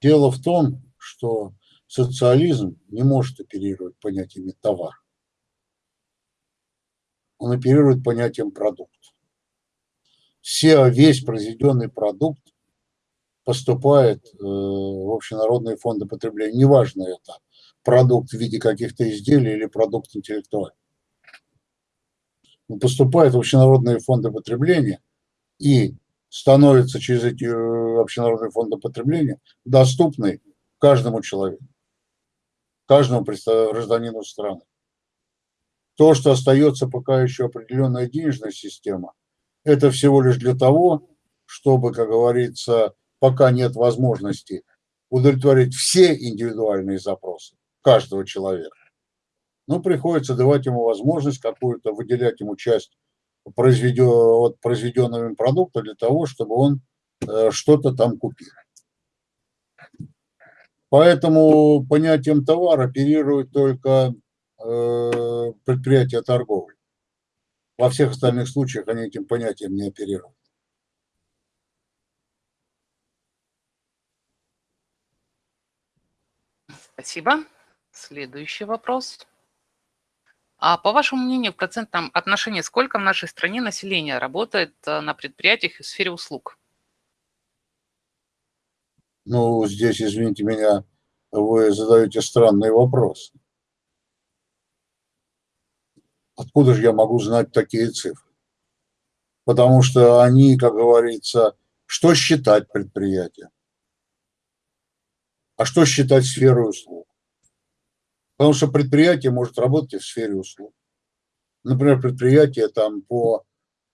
Дело в том, что социализм не может оперировать понятиями товар. Он оперирует понятием продукт. Все, весь произведенный продукт поступает э, в общенародные фонды потребления. Неважно это продукт в виде каких-то изделий или продукт интеллектуальный. Он поступает в общенародные фонды потребления и становится через эти э, общенародные фонды потребления доступной каждому человеку, каждому гражданину страны. То, что остается пока еще определенная денежная система, это всего лишь для того, чтобы, как говорится, пока нет возможности удовлетворить все индивидуальные запросы каждого человека, ну, приходится давать ему возможность какую-то, выделять ему часть произведен, от произведенного им продукта для того, чтобы он э, что-то там купил. Поэтому понятием товара оперирует только предприятия торговли. Во всех остальных случаях они этим понятием не оперируют. Спасибо. Следующий вопрос. А по вашему мнению, в процентном отношении сколько в нашей стране населения работает э, на предприятиях в сфере услуг? Ну, здесь, извините меня, вы задаете странный вопрос. Откуда же я могу знать такие цифры? Потому что они, как говорится, что считать предприятием? А что считать сферой услуг? Потому что предприятие может работать и в сфере услуг. Например, предприятие там по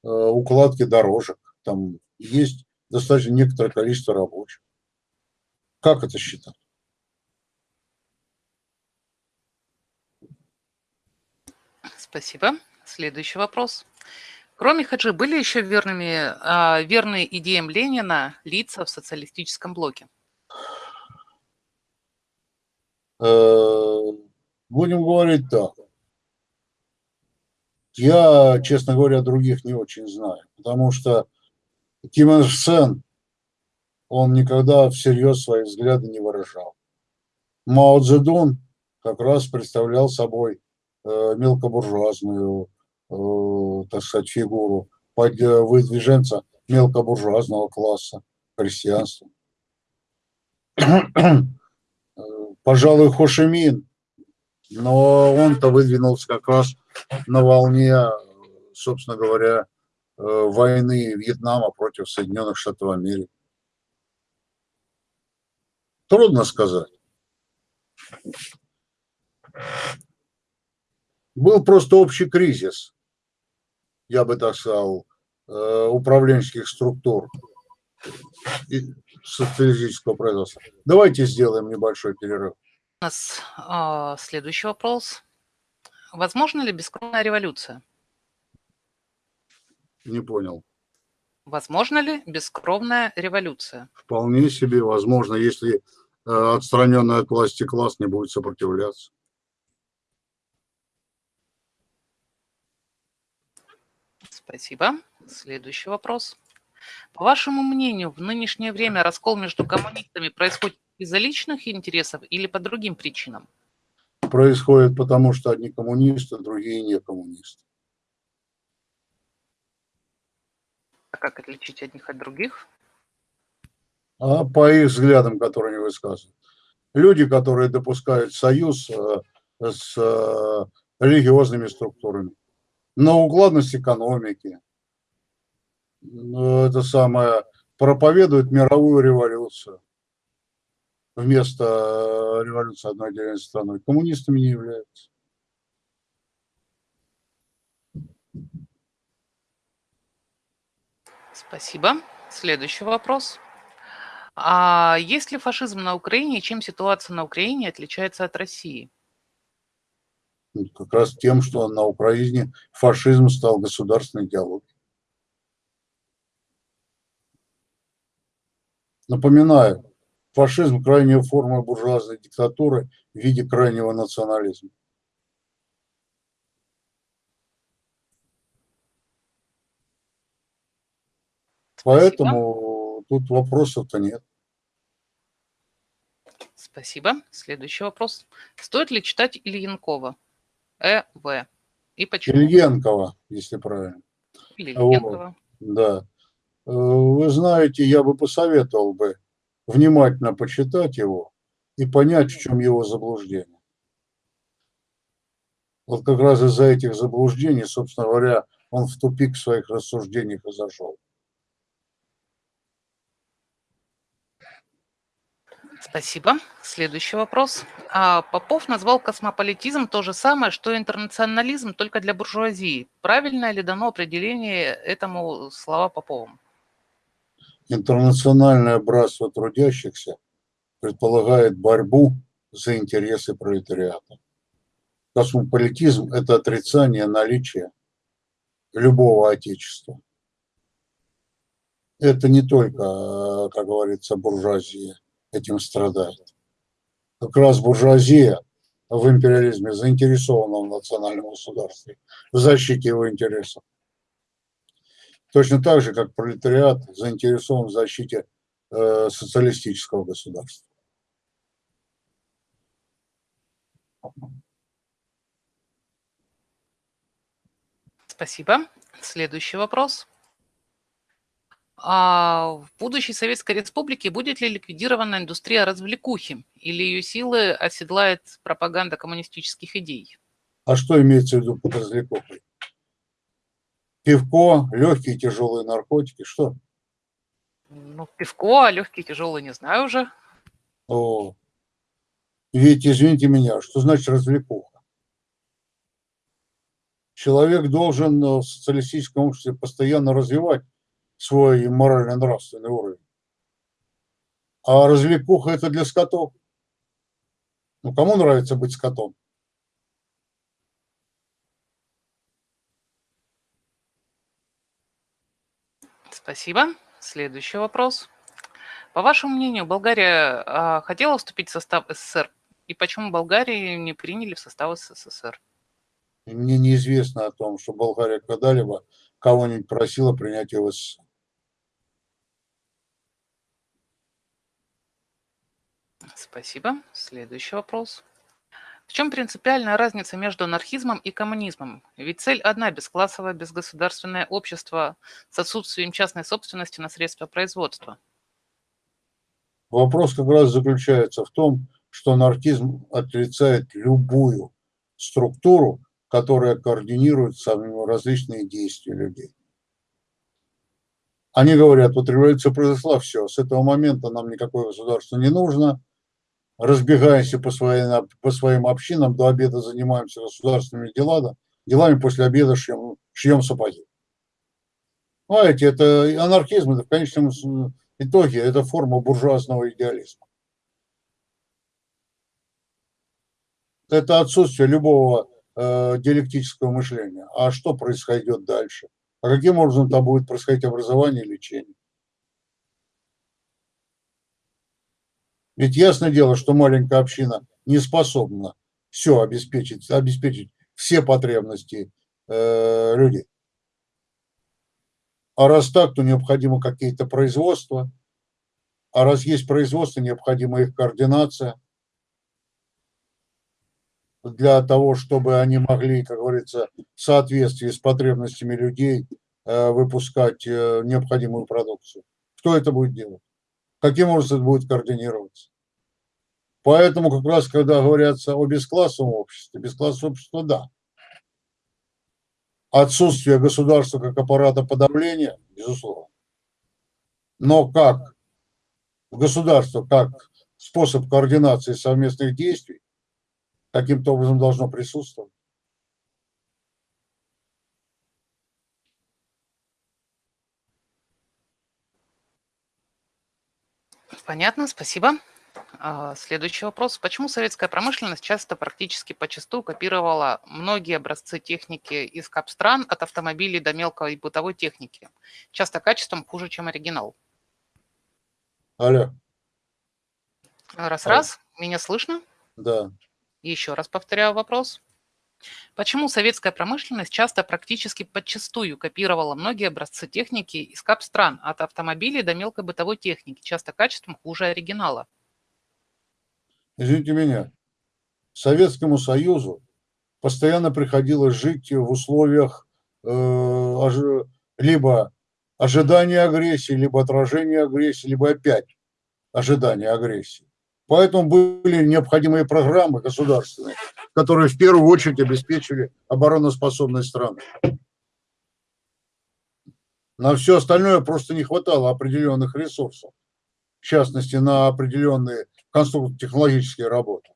э, укладке дорожек, там есть достаточно некоторое количество рабочих. Как это считать? Спасибо. Следующий вопрос. Кроме Хаджи, были еще верными, э, верные идеям Ленина лица в социалистическом блоке? Э, будем говорить так. Я, честно говоря, других не очень знаю, потому что Ким Ир Сен, он никогда всерьез свои взгляды не выражал. Мао Цзэдун как раз представлял собой мелкобуржуазную, э, так сказать, фигуру, под выдвиженца мелкобуржуазного класса, крестьянства. Пожалуй, Хошимин, но он-то выдвинулся как раз на волне, собственно говоря, э, войны Вьетнама против Соединенных Штатов Америки. Трудно сказать. Был просто общий кризис, я бы так сказал, э, управленческих структур и социалистического производства. Давайте сделаем небольшой перерыв. У нас э, следующий вопрос. Возможно ли бескровная революция? Не понял. Возможно ли бескровная революция? Вполне себе возможно, если э, отстраненный от власти класс не будет сопротивляться. Спасибо. Следующий вопрос. По вашему мнению, в нынешнее время раскол между коммунистами происходит из-за личных интересов или по другим причинам? Происходит потому, что одни коммунисты, другие не коммунисты. А как отличить одних от других? А по их взглядам, которые они высказывают. Люди, которые допускают союз э, с э, религиозными структурами, на укладность экономики, это самое, проповедуют мировую революцию вместо э, революции одной отдельной страной. Коммунистами не являются. Спасибо. Следующий вопрос. А есть ли фашизм на Украине и чем ситуация на Украине отличается от России? Как раз тем, что на Украине фашизм стал государственной идеологией. Напоминаю, фашизм – крайняя форма буржуазной диктатуры в виде крайнего национализма. Поэтому тут вопросов-то нет. Спасибо. Следующий вопрос. Стоит ли читать Ильинкова? Э, В. И почему? Ильенкова, если правильно. Или Ильенкова. Вот, да. Э, вы знаете, я бы посоветовал бы внимательно почитать его и понять, в чем его заблуждение. Вот как раз из-за этих заблуждений, собственно говоря, он в тупик в своих рассуждениях и зашел. Спасибо. Следующий вопрос. А, Попов назвал космополитизм то же самое, что интернационализм, только для буржуазии. Правильно ли дано определение этому слова Поповым? Интернациональное братство трудящихся предполагает борьбу за интересы пролетариата. Космополитизм – это отрицание наличия любого отечества. Это не только, как говорится, буржуазия этим страдает. Как раз буржуазия в империализме заинтересована в национальном государстве, в защите его интересов. Точно так же, как пролетариат заинтересован в защите э, социалистического государства. Спасибо. Следующий вопрос. А в будущей Советской Республике будет ли ликвидирована индустрия развлекухи или ее силы оседлает пропаганда коммунистических идей? А что имеется в виду под развлекухой? Пивко, легкие тяжелые наркотики, что? Ну, пивко, а легкие тяжелые не знаю уже. О, ведь, извините меня, что значит развлекуха? Человек должен в социалистическом обществе постоянно развивать свой морально-нравственный уровень. А развлекуха это для скотов. Ну, кому нравится быть скотом? Спасибо. Следующий вопрос. По вашему мнению, Болгария а, хотела вступить в состав СССР? И почему Болгарию не приняли в состав СССР? Мне неизвестно о том, что Болгария когда-либо кого-нибудь просила принять его в СССР. Спасибо. Следующий вопрос. В чем принципиальная разница между анархизмом и коммунизмом? Ведь цель одна – бесклассовое, безгосударственное общество с отсутствием частной собственности на средства производства. Вопрос как раз заключается в том, что анархизм отрицает любую структуру, которая координирует самые различные действия людей. Они говорят, вот революция произошла, все, с этого момента нам никакое государство не нужно, разбегаемся по своим, по своим общинам, до обеда занимаемся государственными делами, делами после обеда шьем, шьем сапоги. Знаете, это анархизм, это в конечном итоге это форма буржуазного идеализма. Это отсутствие любого э, диалектического мышления. А что происходит дальше? А каким образом там будет происходить образование и лечение? Ведь ясное дело, что маленькая община не способна все обеспечить, обеспечить все потребности э, людей. А раз так, то необходимо какие-то производства. А раз есть производство, необходима их координация для того, чтобы они могли, как говорится, в соответствии с потребностями людей э, выпускать э, необходимую продукцию. Кто это будет делать? Каким образом будет координироваться? Поэтому как раз, когда говорятся о бесклассовом обществе, бесклассовое общество – да. Отсутствие государства как аппарата подавления, безусловно. Но как государство, как способ координации совместных действий, каким-то образом должно присутствовать. Понятно, спасибо. А, следующий вопрос. Почему советская промышленность часто практически почастую копировала многие образцы техники из капстран от автомобилей до мелкой и бытовой техники, часто качеством хуже, чем оригинал? Алло. Раз-раз, меня слышно? Да. Еще раз повторяю вопрос. Почему советская промышленность часто практически подчастую копировала многие образцы техники из кап-стран, от автомобилей до мелкой бытовой техники, часто качеством хуже оригинала? Извините меня, Советскому Союзу постоянно приходилось жить в условиях э, либо ожидания агрессии, либо отражения агрессии, либо опять ожидания агрессии. Поэтому были необходимые программы государственные, которые в первую очередь обеспечивали обороноспособность страны. На все остальное просто не хватало определенных ресурсов, в частности, на определенные конструктивно-технологические работы.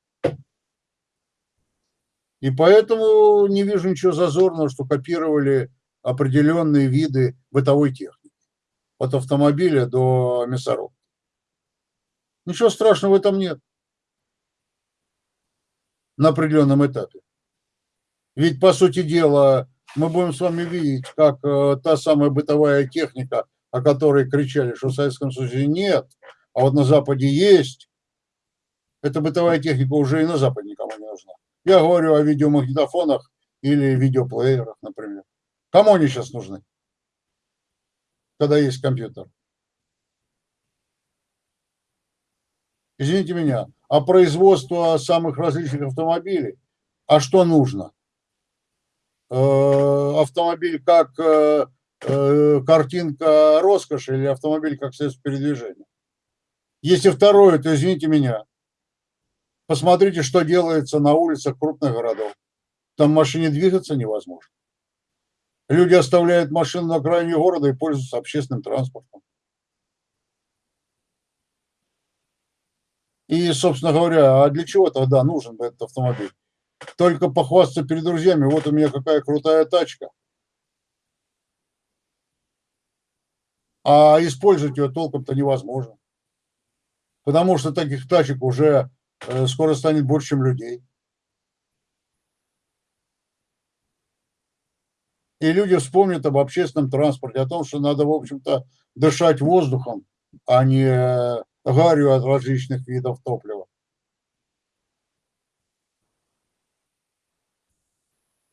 И поэтому не вижу ничего зазорного, что копировали определенные виды бытовой техники. От автомобиля до мясорубки. Ничего страшного в этом нет. На определенном этапе. Ведь, по сути дела, мы будем с вами видеть, как э, та самая бытовая техника, о которой кричали, что в Советском Союзе нет, а вот на Западе есть, эта бытовая техника уже и на Западе никому не нужна. Я говорю о видеомагнитофонах или видеоплеерах, например. Кому они сейчас нужны, когда есть компьютер? Извините меня, а производство самых различных автомобилей, а что нужно? Э, автомобиль как э, э, картинка роскоши или автомобиль как средство передвижения? Если второе, то извините меня, Посмотрите, что делается на улицах крупных городов. Там машине двигаться невозможно. Люди оставляют машину на окраине города и пользуются общественным транспортом. И, собственно говоря, а для чего тогда нужен этот автомобиль? Только похвастаться перед друзьями, вот у меня какая крутая тачка. А использовать ее толком-то невозможно. Потому что таких тачек уже Э, скоро станет больше, чем людей. И люди вспомнят об общественном транспорте, о том, что надо, в общем-то, дышать воздухом, а не э, гарью от различных видов топлива.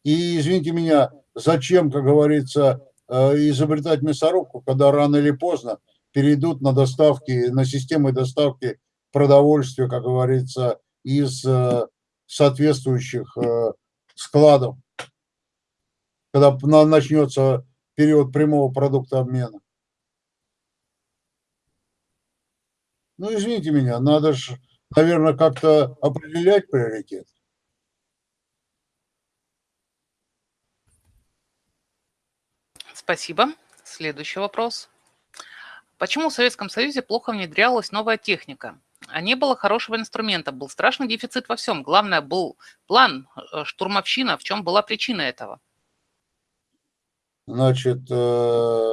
И, извините меня, зачем, как говорится, э, изобретать мясорубку, когда рано или поздно перейдут на доставки, на системы доставки продовольствия, как говорится, из э, соответствующих э, складов, когда начнется период прямого продукта обмена. Ну, извините меня, надо же, наверное, как-то определять приоритет. Спасибо. Следующий вопрос. Почему в Советском Союзе плохо внедрялась новая техника? А не было хорошего инструмента, был страшный дефицит во всем. Главное, был план, э, штурмовщина. В чем была причина этого? Значит, э,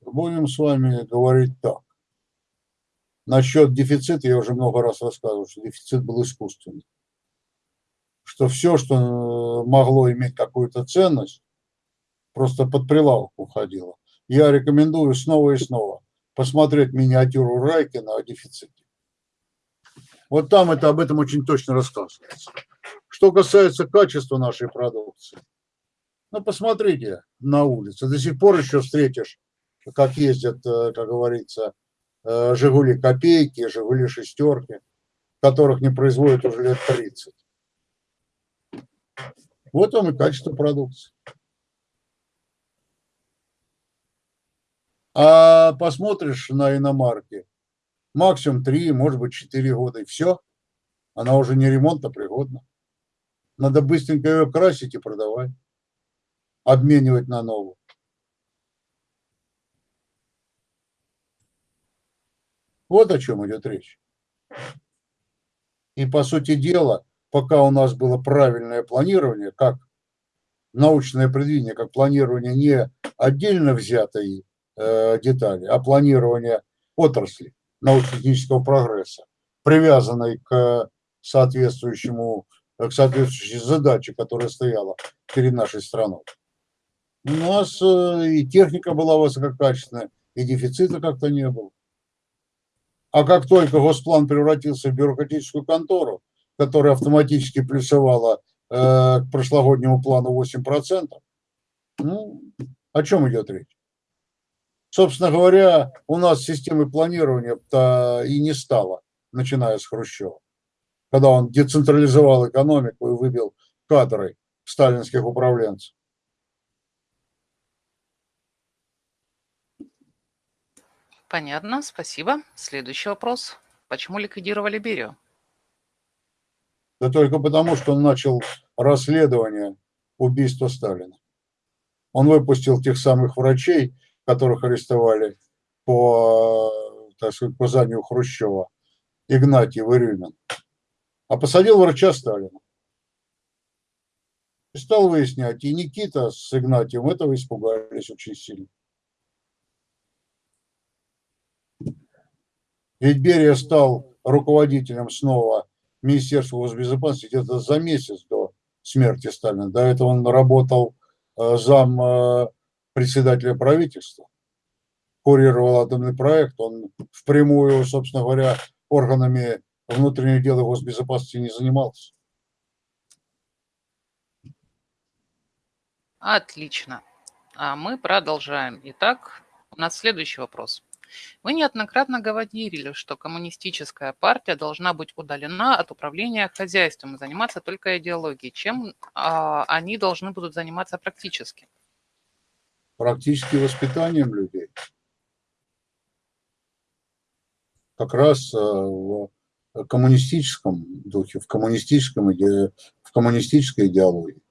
будем с вами говорить так. Насчет дефицита я уже много раз рассказывал, что дефицит был искусственный. Что все, что э, могло иметь какую-то ценность, просто под прилавок уходило. Я рекомендую снова и снова посмотреть миниатюру Райкина о дефиците. Вот там это об этом очень точно рассказывается. Что касается качества нашей продукции, ну, посмотрите на улице. До сих пор еще встретишь, как ездят, э, как говорится, «Жигули» копейки, «Жигули» шестерки, которых не производят уже лет 30. Вот вам и качество продукции. А посмотришь на иномарки, максимум 3, может быть 4 года, и все. Она уже не ремонтно пригодна. Надо быстренько ее красить и продавать обменивать на новую. Вот о чем идет речь. И по сути дела, пока у нас было правильное планирование, как научное предвидение, как планирование не отдельно взятой э, детали, а планирование отрасли научно-технического прогресса, привязанной к соответствующему, к соответствующей задаче, которая стояла перед нашей страной. У нас э, и техника была высококачественная, и дефицита как-то не было. А как только Госплан превратился в бюрократическую контору, которая автоматически плюсовала э, к прошлогоднему плану 8%, ну, о чем идет речь? Собственно говоря, у нас системы планирования-то и не стало, начиная с Хрущева, когда он децентрализовал экономику и выбил кадры сталинских управленцев. Понятно, спасибо. Следующий вопрос. Почему ликвидировали Берию? Да только потому, что он начал расследование убийства Сталина. Он выпустил тех самых врачей, которых арестовали по, так сказать, по заданию Хрущева, Игнатьев и Рюмин, а посадил врача Сталина. И стал выяснять, и Никита с Игнатьевым этого испугались очень сильно. Ведь Берия стал руководителем снова Министерства госбезопасности где-то за месяц до смерти Сталина. До этого он работал э, зам э, председателя правительства, курировал атомный проект. Он впрямую, собственно говоря, органами внутренних дел и госбезопасности не занимался. Отлично. А мы продолжаем. Итак, у нас следующий вопрос. Вы неоднократно говорили, что коммунистическая партия должна быть удалена от управления хозяйством и заниматься только идеологией. Чем а, они должны будут заниматься практически? Практически воспитанием людей. Как раз а, в коммунистическом духе, в, коммунистическом иде... в коммунистической идеологии.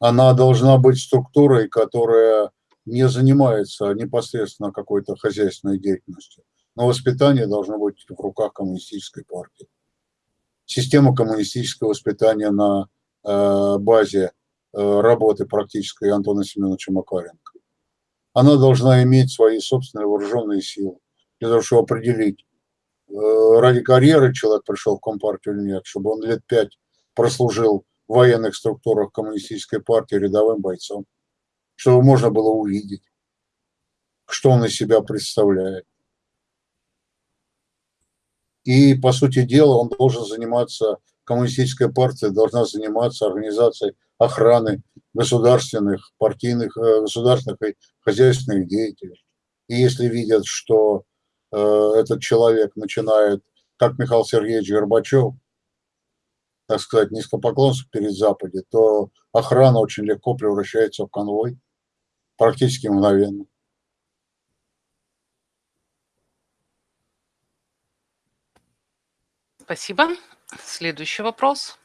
Она должна быть структурой, которая не занимается непосредственно какой-то хозяйственной деятельностью, но воспитание должно быть в руках коммунистической партии. Система коммунистического воспитания на э, базе э, работы практической Антона Семеновича Макаренко. Она должна иметь свои собственные вооруженные силы для того, чтобы определить, э, ради карьеры человек пришел в Компартию или нет, чтобы он лет пять прослужил в военных структурах коммунистической партии рядовым бойцом чтобы можно было увидеть, что он из себя представляет. И, по сути дела, он должен заниматься, коммунистическая партия должна заниматься организацией охраны государственных, партийных, э, государственных и хозяйственных деятелей. И если видят, что э, этот человек начинает, как Михаил Сергеевич Горбачев, так сказать, низкопоклонство перед Западе, то охрана очень легко превращается в конвой практически мгновенно. Спасибо. Следующий вопрос.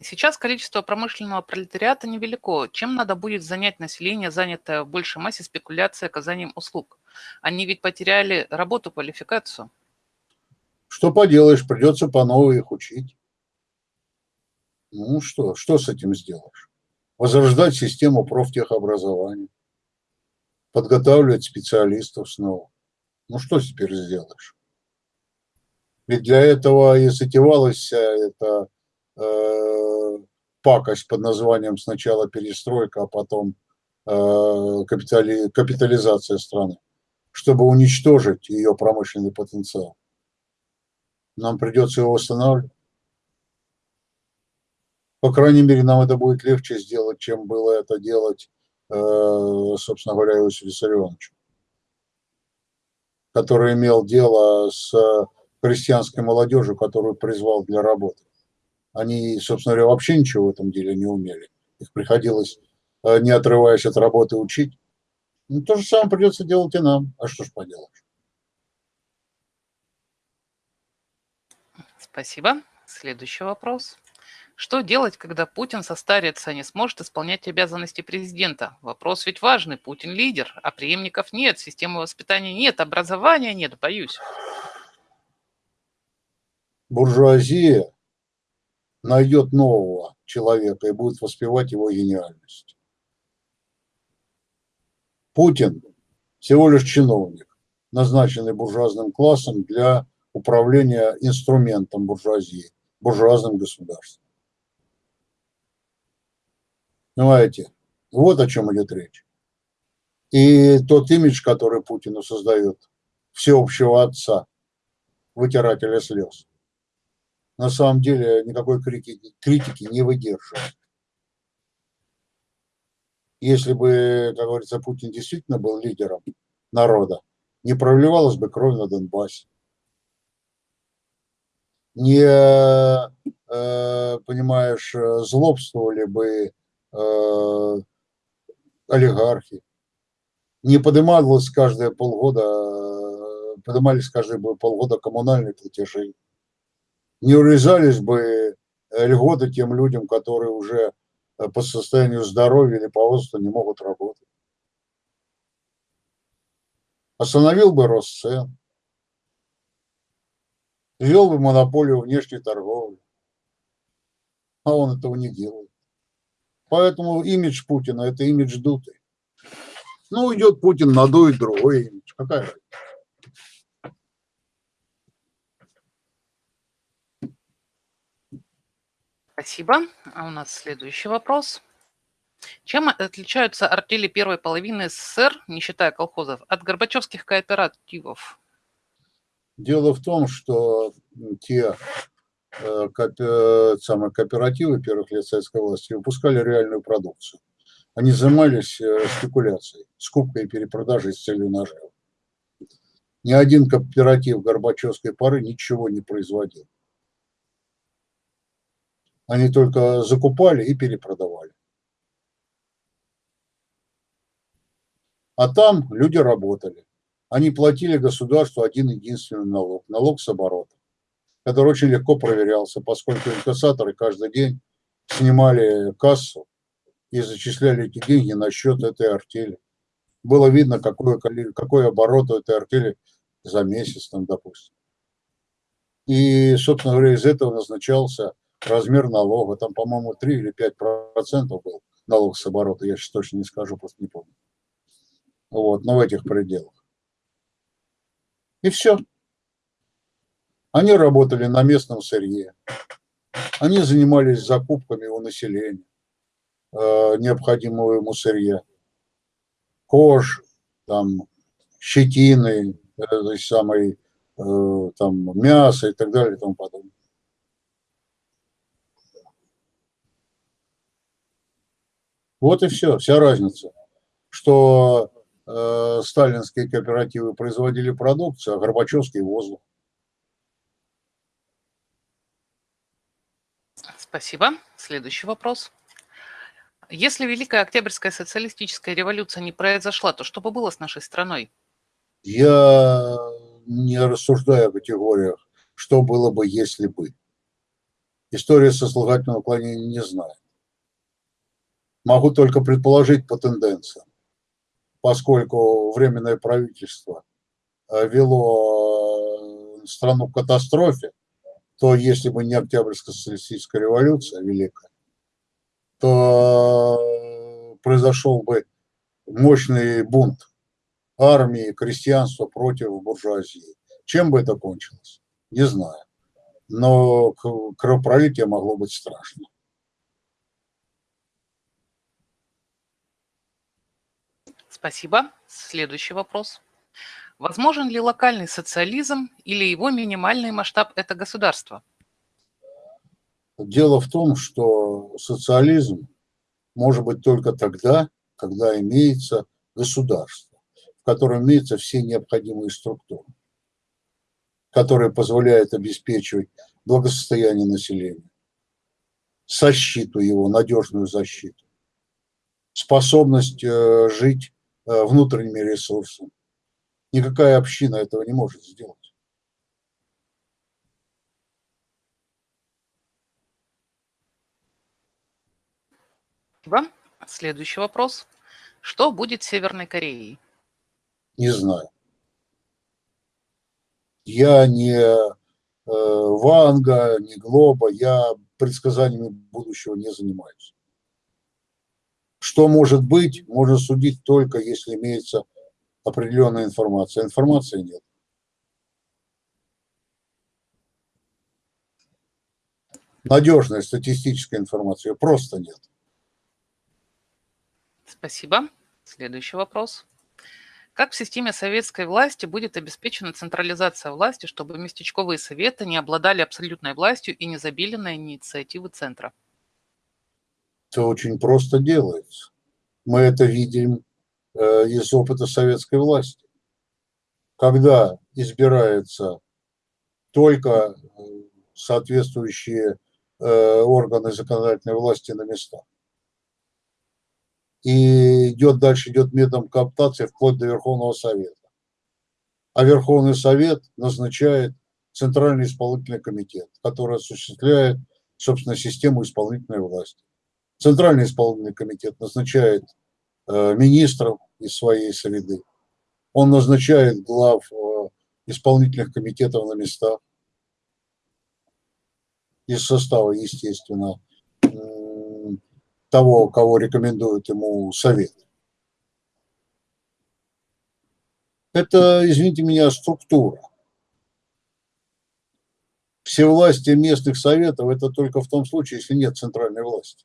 Сейчас количество промышленного пролетариата невелико. Чем надо будет занять население, занятое в большей массе спекуляцией оказанием услуг? Они ведь потеряли работу, квалификацию. Что поделаешь, придется по новой их учить. Ну что, что с этим сделаешь? Возрождать систему профтехобразования, подготавливать специалистов снова. Ну что теперь сделаешь? Ведь для этого и затевалась вся эта э, пакость под названием сначала перестройка, а потом э, капитали, капитализация страны, чтобы уничтожить ее промышленный потенциал. Нам придется его восстанавливать. По крайней мере, нам это будет легче сделать, чем было это делать, э, собственно говоря, Иосифу Виссарионовичу, который имел дело с крестьянской молодежью, которую призвал для работы. Они, собственно говоря, вообще ничего в этом деле не умели. Их приходилось, э, не отрываясь от работы, учить. Ну, то же самое придется делать и нам. А что ж поделаешь? Спасибо. Следующий вопрос. Что делать, когда Путин состарится и не сможет исполнять обязанности президента? Вопрос ведь важный. Путин лидер, а преемников нет, системы воспитания нет, образования нет, боюсь буржуазия найдет нового человека и будет воспевать его гениальность. Путин всего лишь чиновник, назначенный буржуазным классом для управления инструментом буржуазии, буржуазным государством. Понимаете? Вот о чем идет речь. И тот имидж, который Путину создает, всеобщего отца, вытирателя слез, на самом деле никакой критики, критики не выдерживает. Если бы, как говорится, Путин действительно был лидером народа, не проливалась бы кровь на Донбассе. Не, э, понимаешь, злобствовали бы э, олигархи. Не поднималось каждые полгода, поднимались каждые полгода коммунальные платежи не урезались бы э, льготы тем людям, которые уже э, по состоянию здоровья или по возрасту не могут работать. Остановил бы рост цен, ввел бы монополию внешней торговли, а он этого не делает. Поэтому имидж Путина – это имидж дутый. Ну, уйдет Путин, надует другой имидж. Какая разница? Спасибо. А у нас следующий вопрос. Чем отличаются артели первой половины СССР, не считая колхозов, от горбачевских кооперативов? Дело в том, что те самые кооперативы первых лет советской власти выпускали реальную продукцию. Они занимались э, спекуляцией, скупкой и перепродажей с целью нажива. Ни один кооператив Горбачевской поры ничего не производил. Они только закупали и перепродавали. А там люди работали. Они платили государству один единственный налог, налог с оборота, который очень легко проверялся, поскольку инкассаторы каждый день снимали кассу и зачисляли эти деньги на счет этой артели. Было видно, какой, какой оборот у этой артели за месяц, там, допустим. И, собственно говоря, из этого назначался размер налога, там, по-моему, 3 или 5 процентов был налог с оборота, я сейчас точно не скажу, просто не помню. Вот, но в этих пределах. И все. Они работали на местном сырье. Они занимались закупками у населения э, необходимого ему сырья. Кож, там, щетины, э, самой, э, там, мясо и так далее и тому подобное. Вот и все, вся разница. Что э, сталинские кооперативы производили продукцию, а Горбачевский воздух. Спасибо. Следующий вопрос. Если Великая Октябрьская социалистическая революция не произошла, то что бы было с нашей страной? Я не рассуждаю о категориях, что было бы, если бы. История сослагательного уклонения не знаю. Могу только предположить по тенденциям, поскольку Временное правительство э, вело страну в катастрофе, то если бы не Октябрьская социалистическая революция великая, то произошел бы мощный бунт армии, крестьянства против буржуазии. Чем бы это кончилось? Не знаю. Но кровопролитие могло быть страшно. Спасибо. Следующий вопрос. Возможен ли локальный социализм или его минимальный масштаб – это государство? Дело в том, что социализм может быть только тогда, когда имеется государство, в котором имеются все необходимые структуры, которые позволяют обеспечивать благосостояние населения, защиту его, надежную защиту, способность э, жить э, внутренними ресурсами. Никакая община этого не может сделать. Спасибо. Следующий вопрос. Что будет с Северной Кореей? Не знаю. Я не э, Ванга, не Глоба, я предсказаниями будущего не занимаюсь. Что может быть, можно судить только, если имеется определенная информация. Информации нет. Надежная статистическая информация просто нет. Спасибо. Следующий вопрос. Как в системе советской власти будет обеспечена централизация власти, чтобы местечковые советы не обладали абсолютной властью и не забили на инициативы центра? Это очень просто делается. Мы это видим из опыта советской власти. Когда избираются только э, соответствующие э, органы законодательной власти на местах, и идет дальше, идет методом кооптации вплоть до Верховного Совета. А Верховный Совет назначает Центральный исполнительный комитет, который осуществляет, собственно, систему исполнительной власти. Центральный исполнительный комитет назначает э, министров из своей среды. Он назначает глав э, исполнительных комитетов на местах из состава, естественно, того, кого рекомендует ему совет. Это, извините меня, структура. Все власти местных советов – это только в том случае, если нет центральной власти.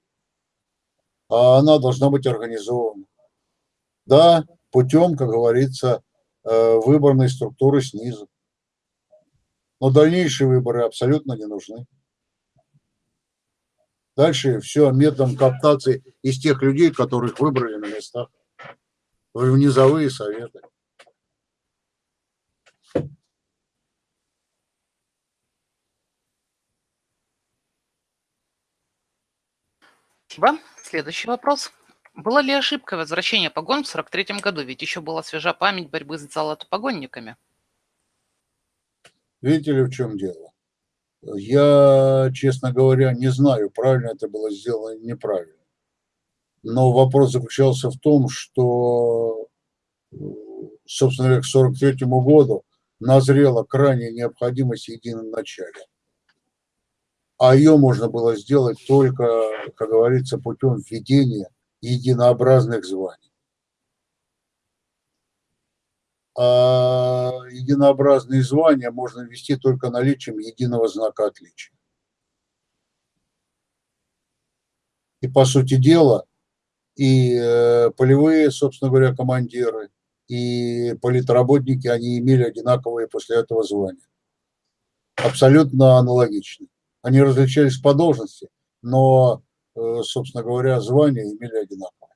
А она должна быть организована. Да, путем, как говорится, э, выборной структуры снизу. Но дальнейшие выборы абсолютно не нужны. Дальше все методом кооптации из тех людей, которых выбрали на местах, в низовые советы. Спасибо. Следующий вопрос. Была ли ошибка возвращения погон в 1943 году? Ведь еще была свежа память борьбы с золотопогонниками. Видите ли, в чем дело? Я, честно говоря, не знаю, правильно это было сделано или неправильно. Но вопрос заключался в том, что, собственно говоря, к 1943 году назрела крайняя необходимость в едином начале. А ее можно было сделать только, как говорится, путем введения единообразных званий. а единообразные звания можно ввести только наличием единого знака отличия. И по сути дела, и э, полевые, собственно говоря, командиры, и политработники, они имели одинаковые после этого звания. Абсолютно аналогично. Они различались по должности, но, собственно говоря, звания имели одинаковые.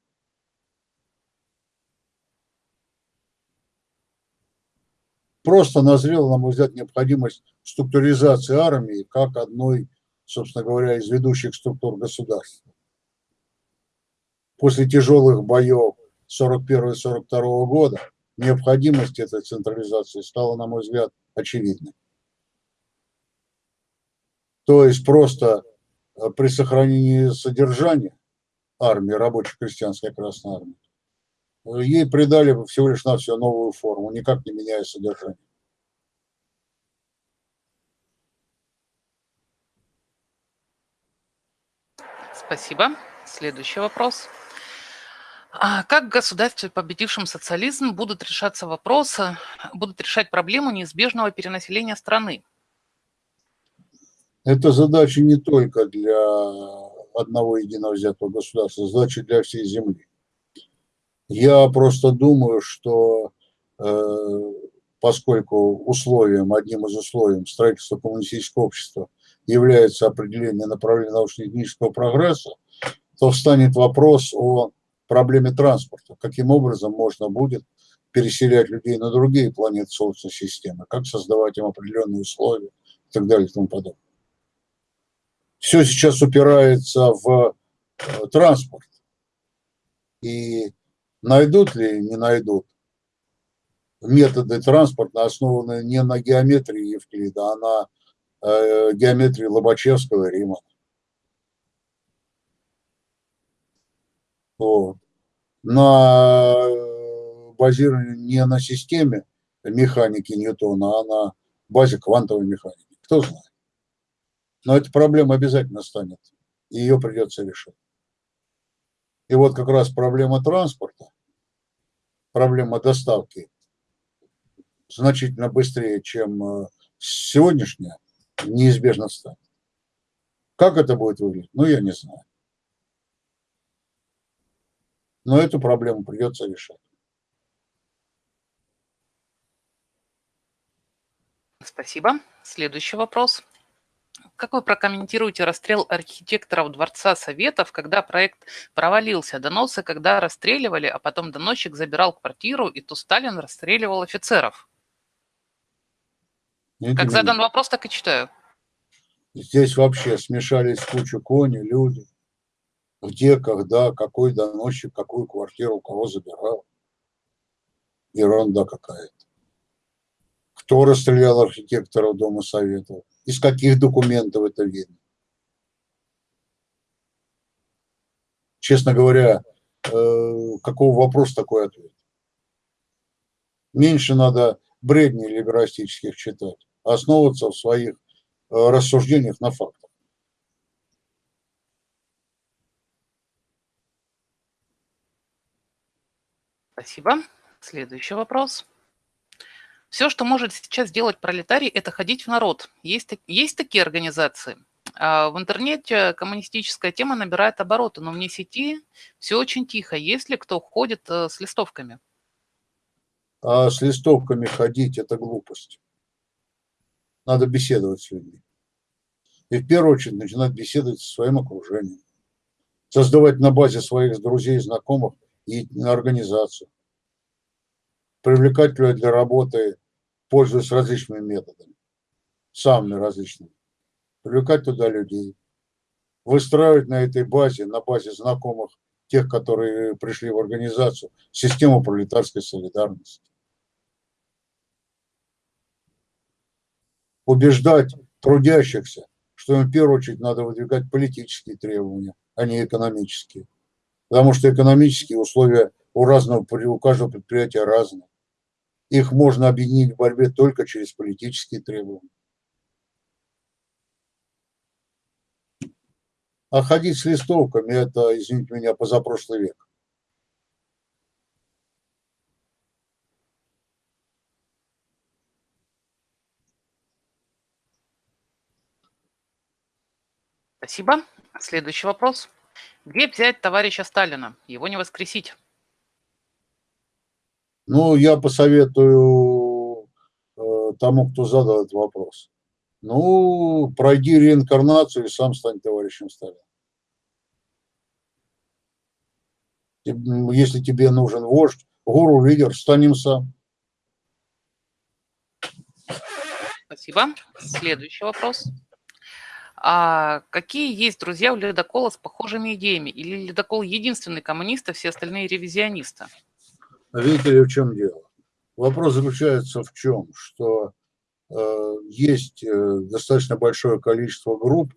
просто назрела, на мой взгляд, необходимость структуризации армии как одной, собственно говоря, из ведущих структур государства. После тяжелых боев 41-42 года необходимость этой централизации стала, на мой взгляд, очевидной. То есть просто э, Э, при сохранении содержания армии, рабоче-крестьянской Красной Армии, э, ей придали всего лишь на все новую форму, никак не меняя содержание. Спасибо. Следующий вопрос. А как в государстве, победившем социализм, будут решаться вопросы, будут решать проблему неизбежного перенаселения страны? Это задача не только для одного единого взятого государства, задача для всей земли. Я просто думаю, что э, поскольку условием, одним из условий строительства коммунистического общества является определение направления научно-технического прогресса, то встанет вопрос о проблеме транспорта. Каким образом можно будет переселять людей на другие планеты Солнечной системы, как создавать им определенные условия и так далее и тому подобное. Все сейчас упирается в э, транспорт. И найдут ли, не найдут методы транспорта, основанные не на геометрии Евклида, а на э, геометрии Лобачевского и Римана. Вот. На э, базировании не на системе механики Ньютона, а на базе квантовой механики. Кто знает. Но эта проблема обязательно станет, и ее придется решить. И вот как раз проблема транспорта, проблема доставки значительно быстрее, чем э, сегодняшняя, неизбежно станет. Как это будет выглядеть, ну, я не знаю. Но эту проблему придется решать. Спасибо. Следующий вопрос. Как вы прокомментируете расстрел архитекторов Дворца Советов, когда проект провалился? Доносы, когда расстреливали, а потом доносчик забирал квартиру, и то Сталин расстреливал офицеров. Нет, как задан вопрос, так и читаю. Здесь вообще смешались кучу кони, люди где, когда, какой доносчик, какую квартиру, кого забирал. Ерунда какая-то. Кто расстрелял архитектора Дома Советов? Из каких документов это видно? Честно говоря, э, какого вопроса такой ответ? Меньше надо бредней либерастических читать, а основываться в своих э, рассуждениях на фактах. Спасибо. Следующий вопрос. Все, что может сейчас сделать пролетарий, это ходить в народ. Есть, есть такие организации. А в интернете коммунистическая тема набирает обороты, но вне сети все очень тихо. Есть ли кто ходит э, с листовками? А с листовками ходить – это глупость. Надо беседовать с людьми. И в первую очередь начинать беседовать со своим окружением. Создавать на базе своих друзей, знакомых и на организацию. Привлекать людей для работы, пользуясь различными методами, самыми различными. Привлекать туда людей. Выстраивать на этой базе, на базе знакомых, тех, которые пришли в организацию, систему пролетарской солидарности. Убеждать трудящихся, что им в первую очередь надо выдвигать политические требования, а не экономические потому что экономические условия у разного, у каждого предприятия разные. Их можно объединить в борьбе только через политические требования. А ходить с листовками – это, извините меня, позапрошлый век. Спасибо. Следующий вопрос. Где взять товарища Сталина? Его не воскресить. Ну, я посоветую э, тому, кто задал этот вопрос. Ну, пройди реинкарнацию и сам стань товарищем Сталина. Если тебе нужен вождь, гуру, лидер, стань им сам. Спасибо. Следующий вопрос. А какие есть друзья у ледокола с похожими идеями? Или ледокол единственный коммунист, а все остальные ревизионисты? Видите ли, в чем дело? Вопрос заключается в чем? Что э, есть э, достаточно большое количество групп,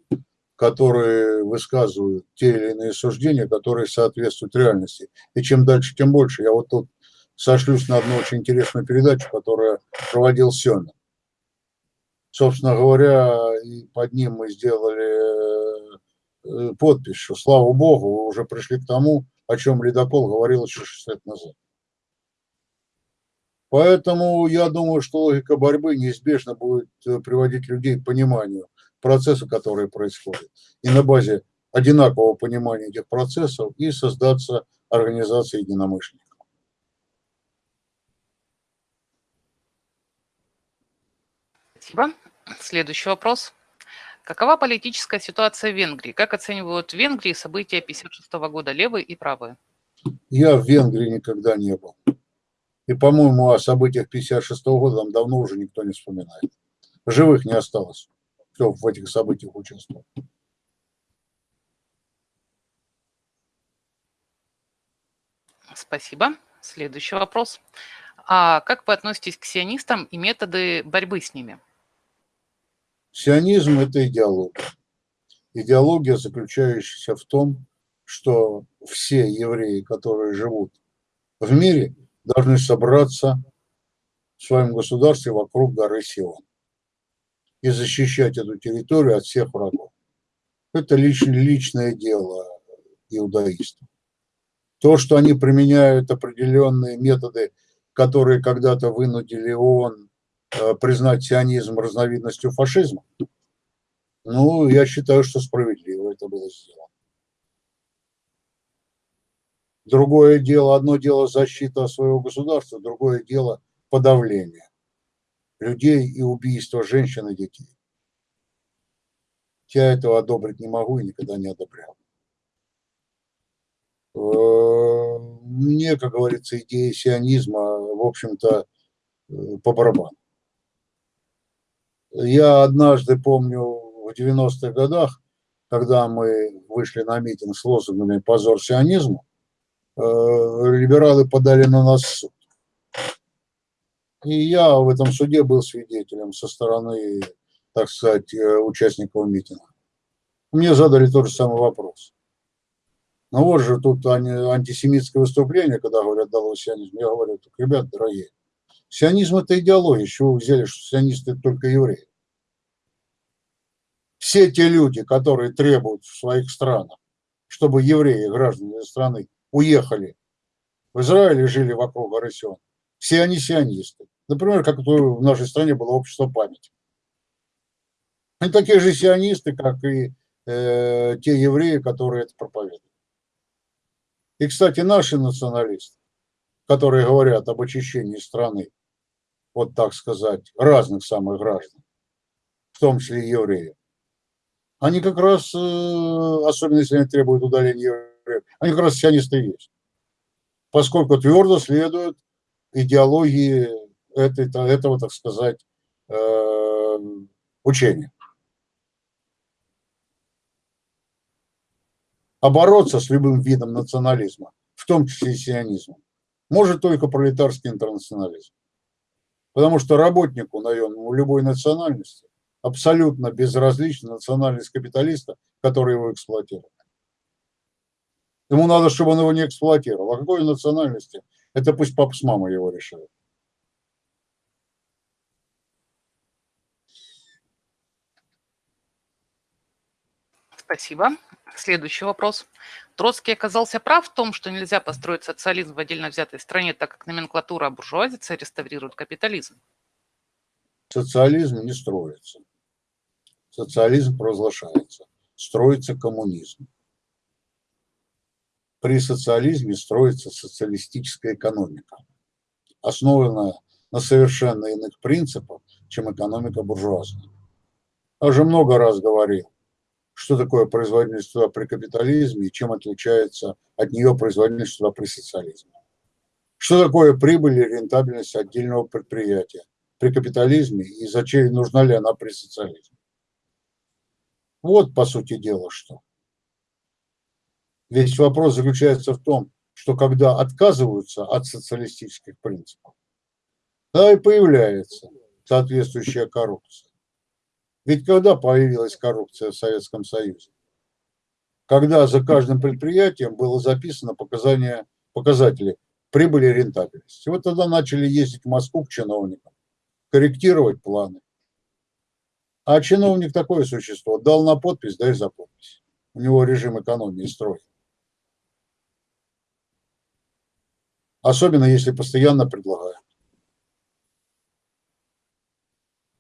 которые высказывают те или иные суждения, которые соответствуют реальности. И чем дальше, тем больше. Я вот тут сошлюсь на одну очень интересную передачу, которую проводил Семин. Собственно говоря, и под ним мы сделали э, подпись, что, слава богу, вы уже пришли к тому, о чем Ледокол говорил еще 6 лет назад. Поэтому я думаю, что логика борьбы неизбежно будет э, приводить людей к пониманию процесса, который происходит. И на базе одинакового понимания этих процессов и создаться организация единомышленников. Спасибо. Следующий вопрос. Какова политическая ситуация в Венгрии? Как оценивают в Венгрии события 1956 года левые и правые? Я в Венгрии никогда не был. И, по-моему, о событиях 1956 года там давно уже никто не вспоминает. Живых не осталось, кто в этих событиях участвовал. Спасибо. Следующий вопрос. А как вы относитесь к сионистам и методы борьбы с ними? Сионизм – это идеология. Идеология, заключающаяся в том, что все евреи, которые живут в мире, должны собраться в своем государстве вокруг горы Сион и защищать эту территорию от всех врагов. Это личное, личное дело иудаистов. То, что они применяют определенные методы, которые когда-то вынудили ООН Э, признать сионизм разновидностью фашизма, ну, я считаю, что справедливо это было сделано. Другое дело, одно дело защита своего государства, другое дело подавление людей и убийство женщин и детей. Я этого одобрить не могу и никогда не одобрял. Э, мне, как говорится, идея сионизма, в общем-то, э, по барабану. Я однажды помню в 90-х годах, когда мы вышли на митинг с лозунгами «Позор сионизму», либералы подали на нас суд. И я в этом суде был свидетелем со стороны, так сказать, э, участников митинга. Мне задали тот же самый вопрос. Ну вот же тут антисемитское выступление, когда говорят «дало сионизм». Я говорю, так, ребят, дорогие, Сионизм – это идеология. Чего вы взяли, что сионисты – это только евреи? Все те люди, которые требуют в своих странах, чтобы евреи, граждане страны, уехали в Израиль и жили вокруг горы Сион, все они сионисты. Например, как в нашей стране было общество памяти. Они такие же сионисты, как и э, те евреи, которые это проповедуют. И, кстати, наши националисты, которые говорят об очищении страны, вот так сказать, разных самых граждан, в том числе евреев, они как раз, э, особенно если они требуют удаления они как раз сионисты и есть. Поскольку твердо следуют идеологии этой, этого, так сказать, э, учения. А бороться с любым видом национализма, в том числе и сионизмом, может только пролетарский интернационализм. Потому что работнику наемному любой национальности абсолютно безразлична национальность капиталиста, который его эксплуатирует. Ему надо, чтобы он его не эксплуатировал. А какой национальности? Это пусть папа с мамой его решают. Спасибо. Следующий вопрос. Троцкий оказался прав в том, что нельзя построить социализм в отдельно взятой стране, так как номенклатура буржуазицы реставрирует капитализм. Социализм не строится. Социализм провозглашается. Строится коммунизм. При социализме строится социалистическая экономика, основанная на совершенно иных принципах, чем экономика буржуазная. Я уже много раз говорил, что такое производительность труда при капитализме и чем отличается от нее производительность труда при социализме. Что такое прибыль и рентабельность отдельного предприятия при капитализме и зачем нужна ли она при социализме. Вот, по сути дела, что. Весь вопрос заключается в том, что когда отказываются от социалистических принципов, да и появляется соответствующая коррупция. Ведь когда появилась коррупция в Советском Союзе? Когда за каждым предприятием было записано показания, показатели прибыли и рентабельности. Вот тогда начали ездить в Москву к чиновникам, корректировать планы. А чиновник такое существо, дал на подпись, дай за подпись. У него режим экономии строй. Особенно если постоянно предлагают.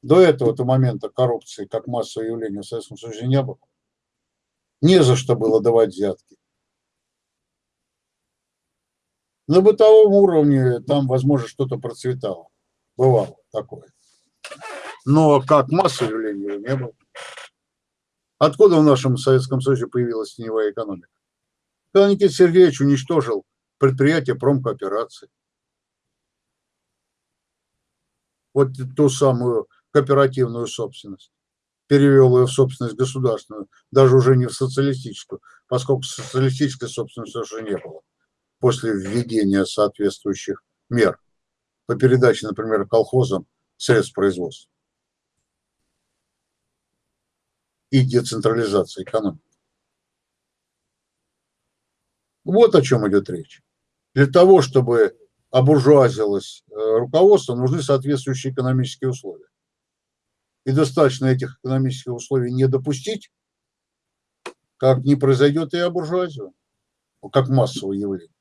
До этого до момента коррупции как массовое явление в Советском Союзе не было. Не за что было давать взятки. На бытовом уровне там, возможно, что-то процветало. Бывало такое. Но как массовое явление не было. Откуда в нашем Советском Союзе появилась теневая экономика? Когда Никита Сергеевич уничтожил предприятие промкооперации. Вот ту самую кооперативную собственность. Перевел ее в собственность государственную, даже уже не в социалистическую, поскольку социалистической собственности уже не было после введения соответствующих мер по передаче, например, колхозам средств производства и децентрализации экономики. Вот о чем идет речь. Для того, чтобы обуржуазилось э, руководство, нужны соответствующие экономические условия и достаточно этих экономических условий не допустить, как не произойдет и обуржуазию, как массовое явление.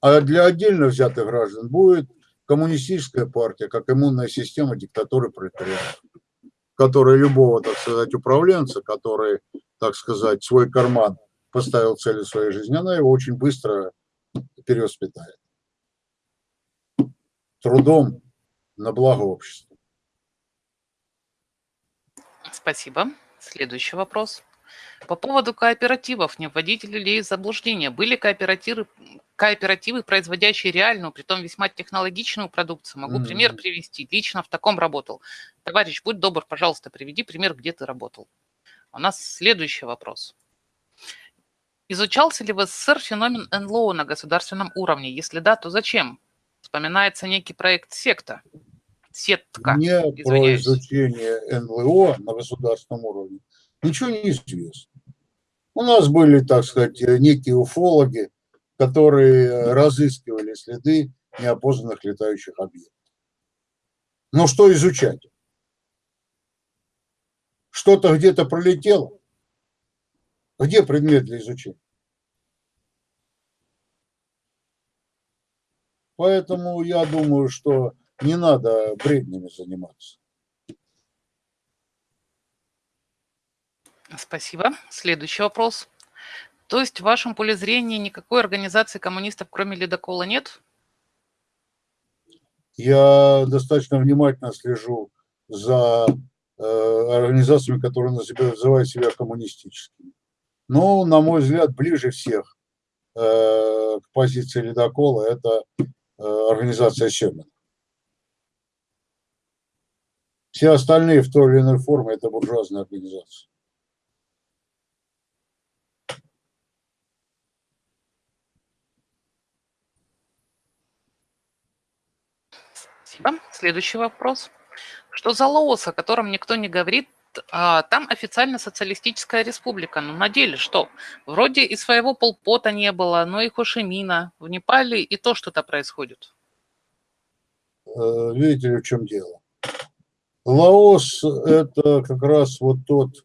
А для отдельно взятых граждан будет коммунистическая партия, как иммунная система диктатуры пролетариата, которая любого, так сказать, управленца, который, так сказать, свой карман поставил целью своей жизни, она его очень быстро перевоспитает. Трудом на благо общества. Спасибо. Следующий вопрос. По поводу кооперативов, не вводите ли из заблуждения? Были кооперативы, кооперативы, производящие реальную, притом весьма технологичную продукцию? Могу mm-hmm. пример привести. Лично в таком работал. Товарищ, будь добр, пожалуйста, приведи пример, где ты работал. У нас следующий вопрос. Изучался ли в СССР феномен НЛО на государственном уровне? Если да, то зачем? Вспоминается некий проект «Секта». Сетка. Не извиняюсь. про изучение НЛО на государственном уровне ничего не известно. У нас были, так сказать, некие уфологи, которые разыскивали следы неопознанных летающих объектов. Но что изучать? Что-то где-то пролетело? Где предмет для изучения? Поэтому я думаю, что не надо бреднями заниматься. Спасибо. Следующий вопрос. То есть в вашем поле зрения никакой организации коммунистов, кроме ледокола, нет? Я достаточно внимательно слежу за э, организациями, которые называют себя коммунистическими. Но, на мой взгляд, ближе всех э, к позиции ледокола это э, организация Семина. Все остальные в той или иной форме это буржуазные организации. Спасибо. Следующий вопрос. Что за Лаос, о котором никто не говорит? А, там официально социалистическая республика, но на деле что? Вроде и своего полпота не было, но и Хошимина. В Непале и то что-то происходит. Э, видите в чем дело? Лаос – это как раз вот тот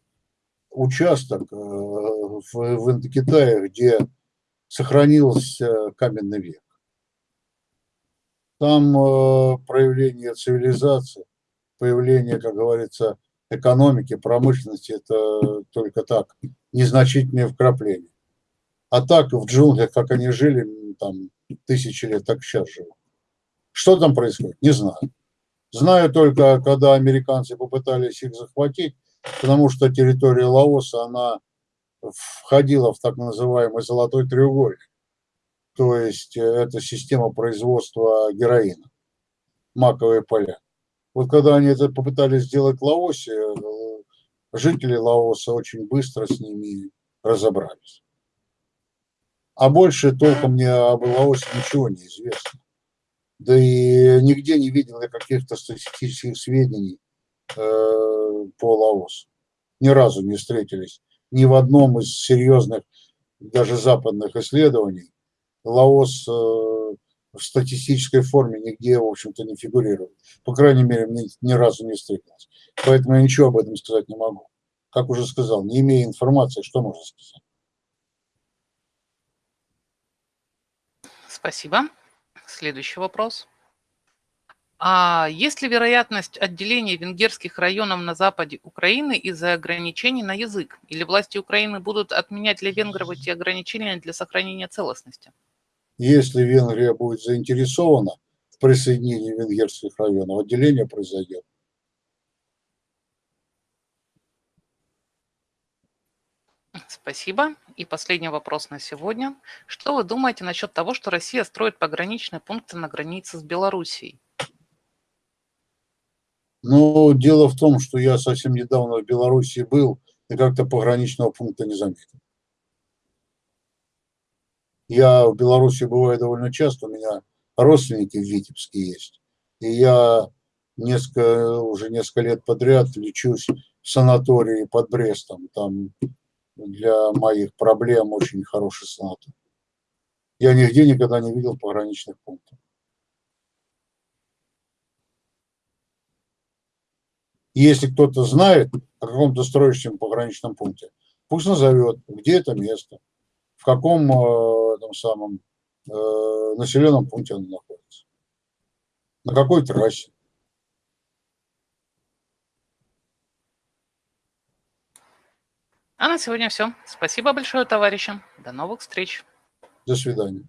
участок э, в, в Индокитае, где сохранился каменный век. Там э, проявление цивилизации, появление, как говорится, экономики, промышленности, это только так, незначительные вкрапления. А так в джунглях, как они жили там тысячи лет, так сейчас живут. Что там происходит, не знаю. Знаю только, когда американцы попытались их захватить, потому что территория Лаоса, она входила в так называемый золотой треугольник то есть э, это система производства героина, маковые поля. Вот когда они это попытались сделать в Лаосе, э, жители Лаоса очень быстро с ними разобрались. А больше толком мне об Лаосе ничего не известно. Да и нигде не видел я каких-то статистических сведений э, по Лаосу. Ни разу не встретились ни в одном из серьезных, даже западных исследований Лаос э, в статистической форме нигде, в общем-то, не фигурирует. По крайней мере, мне ни разу не встретилось. Поэтому я ничего об этом сказать не могу. как уже сказал, не имея информации, что можно сказать. Спасибо. Следующий вопрос. А есть ли вероятность отделения венгерских районов на западе Украины из-за ограничений на язык? Или власти Украины будут отменять для венгров эти ограничения для сохранения целостности? Если Венгрия будет заинтересована в присоединении венгерских районов, отделение произойдет. Спасибо. И последний вопрос на сегодня. Что вы думаете насчет того, что Россия строит пограничные пункты на границе с Белоруссией? Но дело в том, что я совсем недавно в Беларуси был и как-то пограничного пункта не заметил. Я в Беларуси бываю довольно часто, у меня родственники в Витебске есть. И я несколько, уже несколько лет подряд лечусь в санатории под Брестом. Там для моих проблем очень хороший санаторий. Я нигде никогда не видел пограничных пунктов. Если кто-то знает о каком-то строящем пограничном пункте, пусть назовет, где это место, в каком э, там самом э, населенном пункте оно находится, на какой трассе. А на сегодня все. Спасибо большое, товарищи. До новых встреч. До свидания.